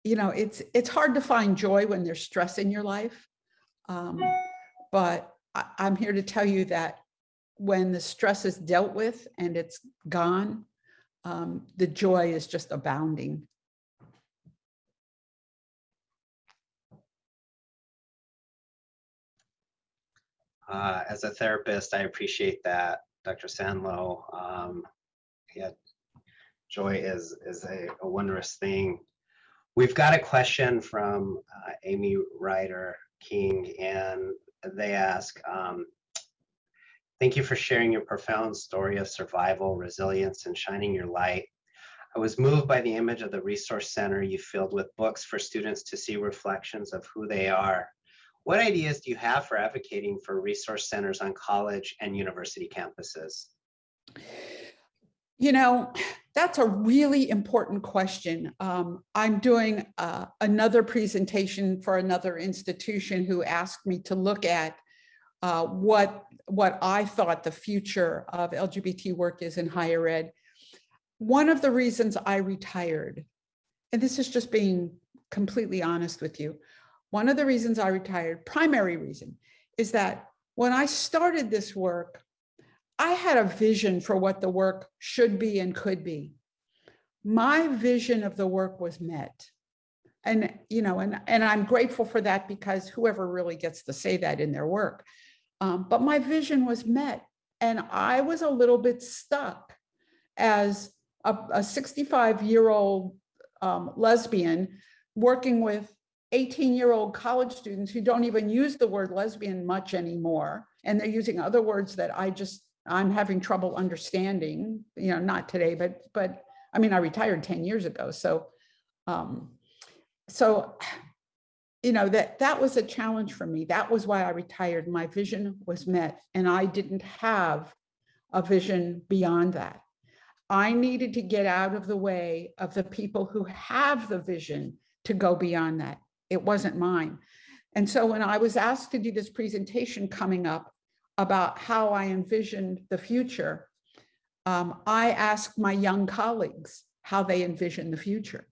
C: you know it's it's hard to find joy when there's stress in your life um, but I, i'm here to tell you that when the stress is dealt with and it's gone um, the joy is just abounding
A: Uh, as a therapist, I appreciate that, Dr. Sanlo. Um, yeah, joy is is a, a, wondrous thing. We've got a question from uh, Amy Ryder King, and they ask, um, thank you for sharing your profound story of survival, resilience, and shining your light. I was moved by the image of the resource center you filled with books for students to see reflections of who they are what ideas do you have for advocating for resource centers on college and university campuses?
C: You know, that's a really important question. Um, I'm doing uh, another presentation for another institution who asked me to look at uh, what, what I thought the future of LGBT work is in higher ed. One of the reasons I retired, and this is just being completely honest with you, one of the reasons I retired, primary reason, is that when I started this work, I had a vision for what the work should be and could be. My vision of the work was met. And, you know, and, and I'm grateful for that because whoever really gets to say that in their work. Um, but my vision was met. And I was a little bit stuck as a 65 year old um, lesbian working with 18 year old college students who don't even use the word lesbian much anymore. And they're using other words that I just, I'm having trouble understanding, you know, not today, but, but I mean, I retired 10 years ago. So, um, so, you know, that, that was a challenge for me. That was why I retired. My vision was met and I didn't have a vision beyond that. I needed to get out of the way of the people who have the vision to go beyond that. It wasn't mine. And so when I was asked to do this presentation coming up about how I envisioned the future, um, I asked my young colleagues how they envision the future.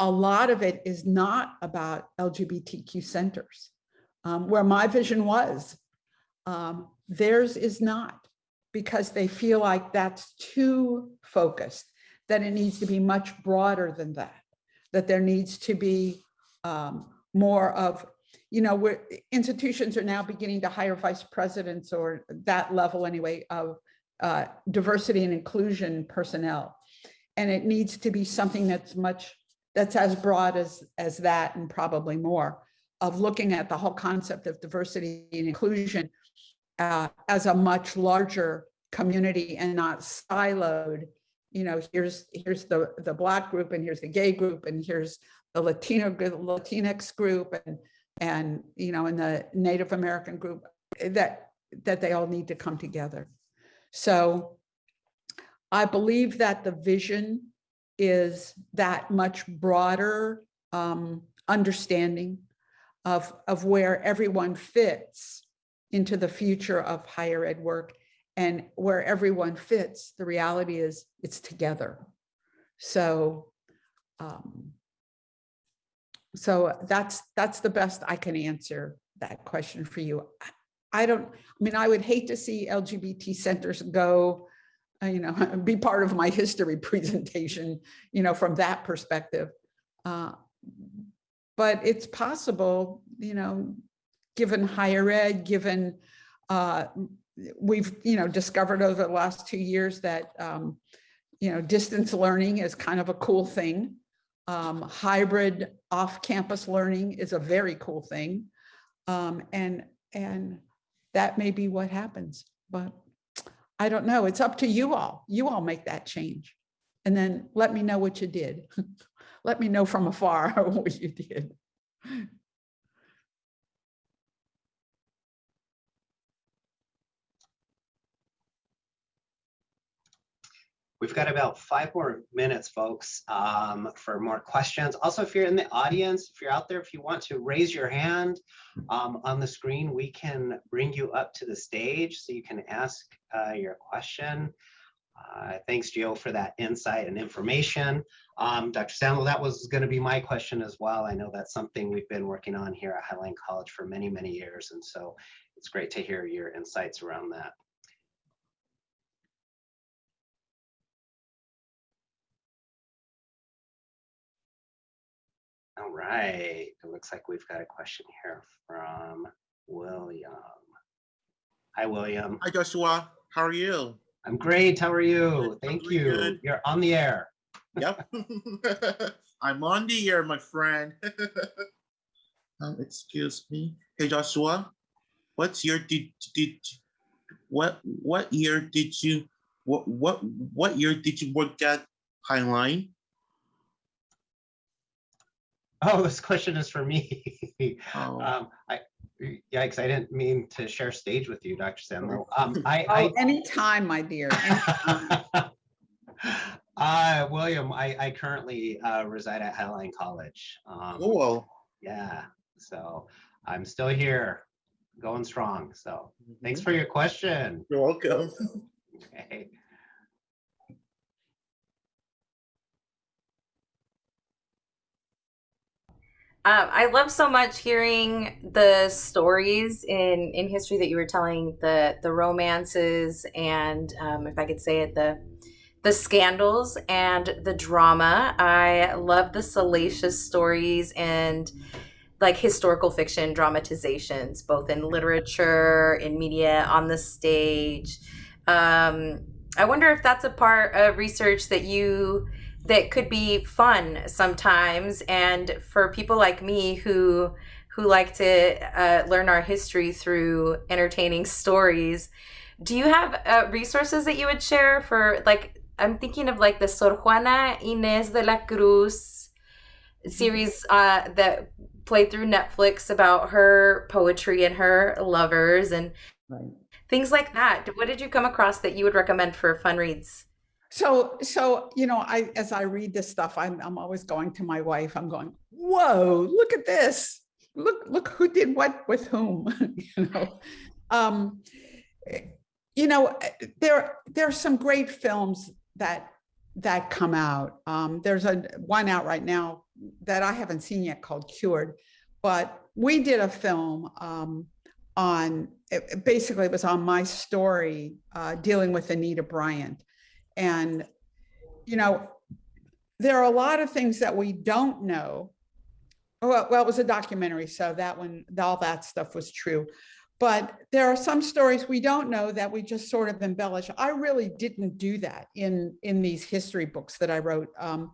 C: A lot of it is not about LGBTQ centers, um, where my vision was. Um, theirs is not, because they feel like that's too focused, that it needs to be much broader than that that there needs to be um, more of, you know, where institutions are now beginning to hire vice presidents or that level anyway of uh, diversity and inclusion personnel. And it needs to be something that's much, that's as broad as, as that and probably more of looking at the whole concept of diversity and inclusion uh, as a much larger community and not siloed. You know, here's, here's the, the black group and here's the gay group and here's the Latino, Latinx group and, and, you know, in the Native American group eh, that, that they all need to come together. So I believe that the vision is that much broader um, understanding of, of where everyone fits into the future of higher ed work and where everyone fits, the reality is it's together. So, um, so that's, that's the best I can answer that question for you. I- don't, I mean, I would hate to see LGBT centers go, uh, you know, be part of my history presentation, you know, from that perspective. Uh, But it's possible, you know, given higher ed, given, uh, we've, you know, discovered over the last two years that, um, you know, distance learning is kind of a cool thing. Um, hybrid off-campus learning is a very cool thing. Um, and, and that may be what happens, but I don't know. It's up to you all. You all make that change. And then let me know what you did. Let me know from afar what you did.
A: We've got about five more minutes, folks, um, for more questions. Also, if you're in the audience, if you're out there, if you want to raise your hand um, on the screen, we can bring you up to the stage so you can ask uh, your question. Uh, Thanks, Gio, for that insight and information. Um, Dr. Sanlo, that was going to be my question as well. I know that's something we've been working on here at Highline College for many, many years. And so it's great to hear your insights around that. Right, it looks like we've got a question here from William. Hi, William.
D: Hi Joshua, how are you?
A: I'm great. How are you?
D: I'm
A: Thank you.
D: good.
A: You're on the air.
D: Yep. I'm on the air, my friend. um, excuse me. Hey Joshua, what's your did did what what year did you what what what year did you work at Highline?
A: Oh, this question is for me.
D: Oh,
A: Um, I, yikes, I didn't mean to share stage with you, Dr. Sanlo. Um, I,
C: Oh, anytime, my dear. anytime.
A: I, uh, William, I, I currently, uh, reside at Highline College. Um,
D: cool.
A: yeah, so I'm still here, going strong. So thanks
D: Mhm.
A: for your question.
D: You're welcome.
A: Okay.
B: Um, I love so much hearing the stories in in history that you were telling the the romances and um, if I could say it the the scandals and the drama. I love the salacious stories and like historical fiction dramatizations, both in literature, in media, on the stage. Um, I wonder if that's a part of research that you that could be fun sometimes. And for people like me who who like to uh, learn our history through entertaining stories do you have uh, resources that you would share for like i'm thinking of like the sor juana inés de la cruz series uh, that played through netflix about her poetry and her lovers and
C: Right.
B: things like that. What did you come across that you would recommend for fun reads
C: So, so, you know, I, as I read this stuff, I'm, I'm always going to my wife, I'm going, whoa, look at this. Look, look who did what with whom, you know? Um, you know, there, there are some great films that, that come out. Um, there's a, one out right now that I haven't seen yet called Cured, but we did a film, um, on, it basically it was on my story, uh, dealing with Anita Bryant. And, you know, there are a lot of things that we don't know. Well, well, it was a documentary, so that one, all that stuff was true. But there are some stories we don't know that we just sort of embellish. I really didn't do that in, in these history books that I wrote. Um,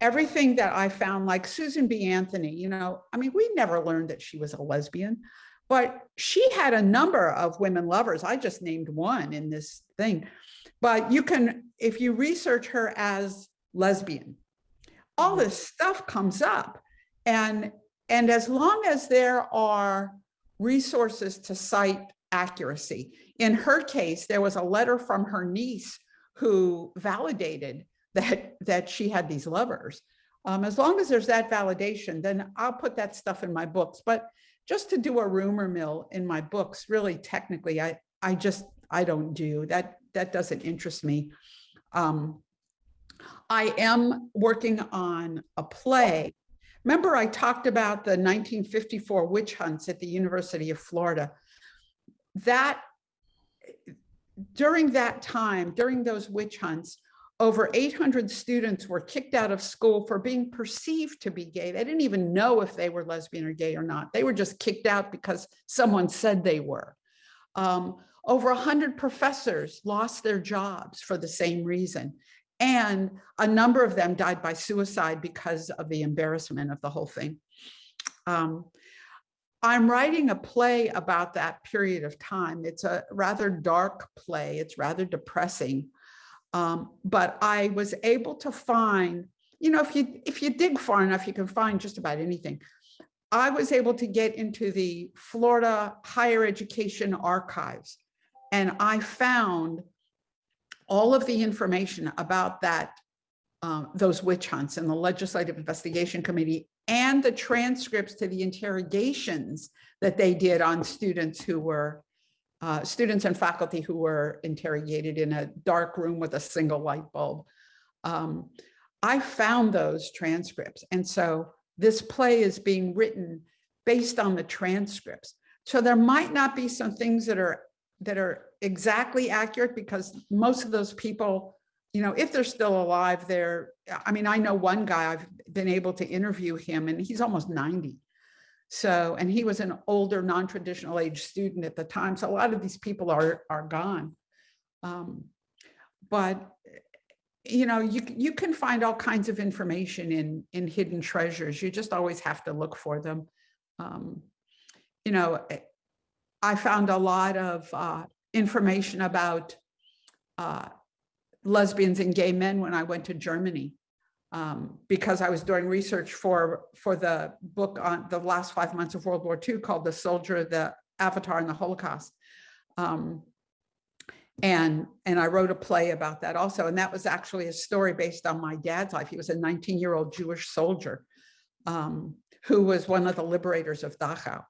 C: everything that I found, like Susan B. Anthony, you know, I mean, we never learned that she was a lesbian. But she had a number of women lovers. I just named one in this thing. But you can, if you research her as lesbian, all this stuff comes up. And, and as long as there are resources to cite accuracy, in her case, there was a letter from her niece who validated that, that she had these lovers. Um, as long as there's that validation, then I'll put that stuff in my books. But just to do a rumor mill in my books, really technically, I, I just, I don't do that. That doesn't interest me. Um, I am working on a play. Remember I talked about the 1954 witch hunts at the University of Florida. That, during that time, during those witch hunts, over 800 students were kicked out of school for being perceived to be gay. They didn't even know if they were lesbian or gay or not. They were just kicked out because someone said they were. Um, over 100 professors lost their jobs for the same reason. And a number of them died by suicide because of the embarrassment of the whole thing. Um, I'm writing a play about that period of time. It's a rather dark play. It's rather depressing. Um, but I was able to find, you know, if you if you dig far enough, you can find just about anything. I was able to get into the Florida higher education archives and I found all of the information about that, um, those witch hunts and the Legislative Investigation Committee and the transcripts to the interrogations that they did on students who were uh, students and faculty who were interrogated in a dark room with a single light bulb. Um, I found those transcripts. And so this play is being written based on the transcripts. So there might not be some things that are that are exactly accurate because most of those people, you know, if they're still alive, they're, I mean, I know one guy, I've been able to interview him and he's almost 90. So, and he was an older non-traditional age student at the time. So a lot of these people are, are gone. Um, but, you know, you, you can find all kinds of information in, in hidden treasures. You just always have to look for them. Um, you know, eh, I found a lot of uh, information about uh, lesbians and gay men when I went to Germany um, because I was doing research for for the book on the last five months of World War II called The Soldier, the Avatar and the Holocaust. Um, and, and I wrote a play about that also. And that was actually a story based on my dad's life. He was a 19 year old Jewish soldier um, who was one of the liberators of Dachau.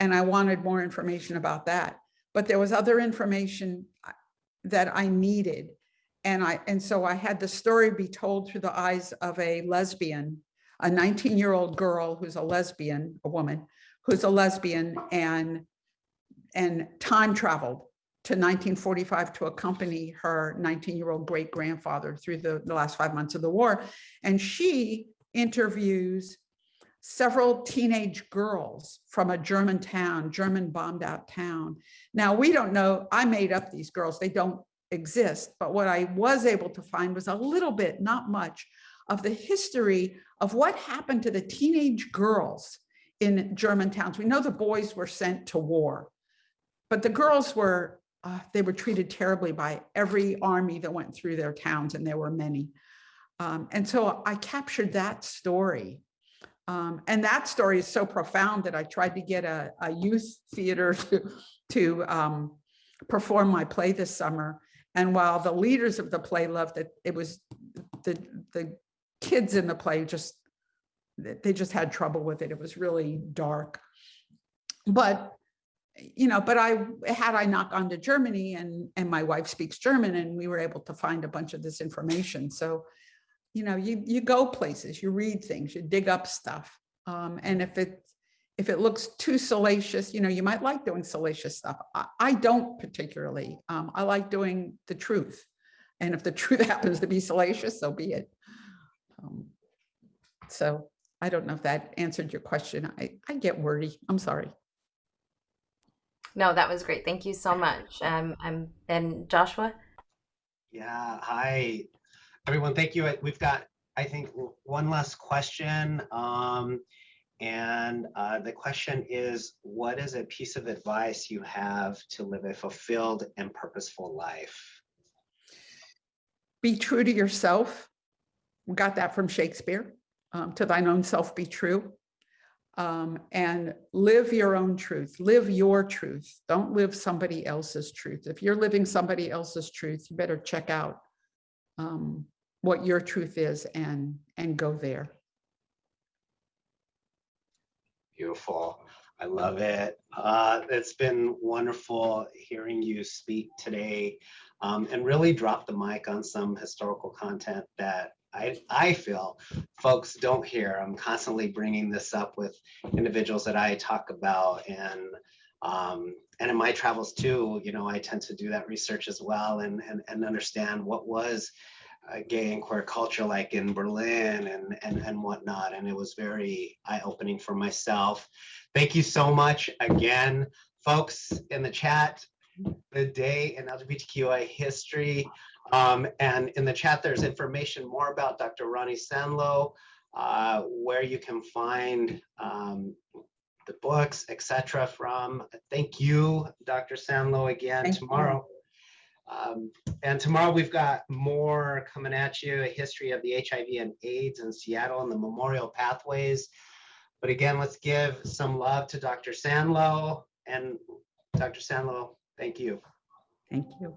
C: And I wanted more information about that. But there was other information uh, that I needed and I and so I had the story be told through the eyes of a lesbian, a 19 year old girl who's a lesbian, a woman who's a lesbian and and time traveled to 1945 to accompany her 19 year old great grandfather through the, the last five months of the war. And she interviews several teenage girls from a German town, German bombed out town. Now, we don't know, I made up these girls. They don't exist. But what I was able to find was a little bit, not much, of the history of what happened to the teenage girls in German towns. We know the boys were sent to war, but the girls were, uh, they were treated terribly by every army that went through their towns, and there were many. Um, and so I captured that story. Um, and that story is so profound that I tried to get a, a youth theater to, to um, perform my play this summer. And while the leaders of the play loved it, it was the, the kids in the play just, they just had trouble with it. It was really dark. But, you know, but I, had I not gone to Germany and, and my wife speaks German and we were able to find a bunch of this information. So, you know, you, you go places, you read things, you dig up stuff. Um, and if it if it looks too salacious, you know, you might like doing salacious stuff. I, I don't particularly. Um, I like doing the truth. And if the truth happens to be salacious, so be it. Um, so I don't know if that answered your question. I, I get wordy. I'm sorry.
B: No, that was great. Thank you so much. Um, I'm and Joshua.
A: Yeah, hi, everyone. Thank you. We've got, I think, one last question. Um, and uh, the question is, what is a piece of advice you have to live a fulfilled and purposeful life?
C: Be true to yourself. We got that from Shakespeare. um, to thine own self be true. Um, and live your own truth. Live your truth. Don't live somebody else's truth. If you're living somebody else's truth, you better check out um, what your truth is and and go there.
A: Beautiful. I love it. Uh, it's been wonderful hearing you speak today um, and really drop the mic on some historical content that I, I feel folks don't hear. I'm constantly bringing this up with individuals that I talk about and um, and in my travels too, you know, I tend to do that research as well and and, and understand what was uh, gay and queer culture like in Berlin and, and, and whatnot. And it was very eye-opening for myself. Thank you so much again, folks in the chat. The day in LGBTQI history. Um, and in the chat, there's information more about Dr. Ronni Sanlo, uh, where you can find um, the books, etc. from. Thank you, Dr. Sanlo, again
C: Thank you.
A: Um, and tomorrow we've got more coming at you, a history of the HIV and AIDS in Seattle and the memorial pathways. But again, let's give some love to Dr. Sanlo and Dr. Sanlo, thank you.
C: Thank you.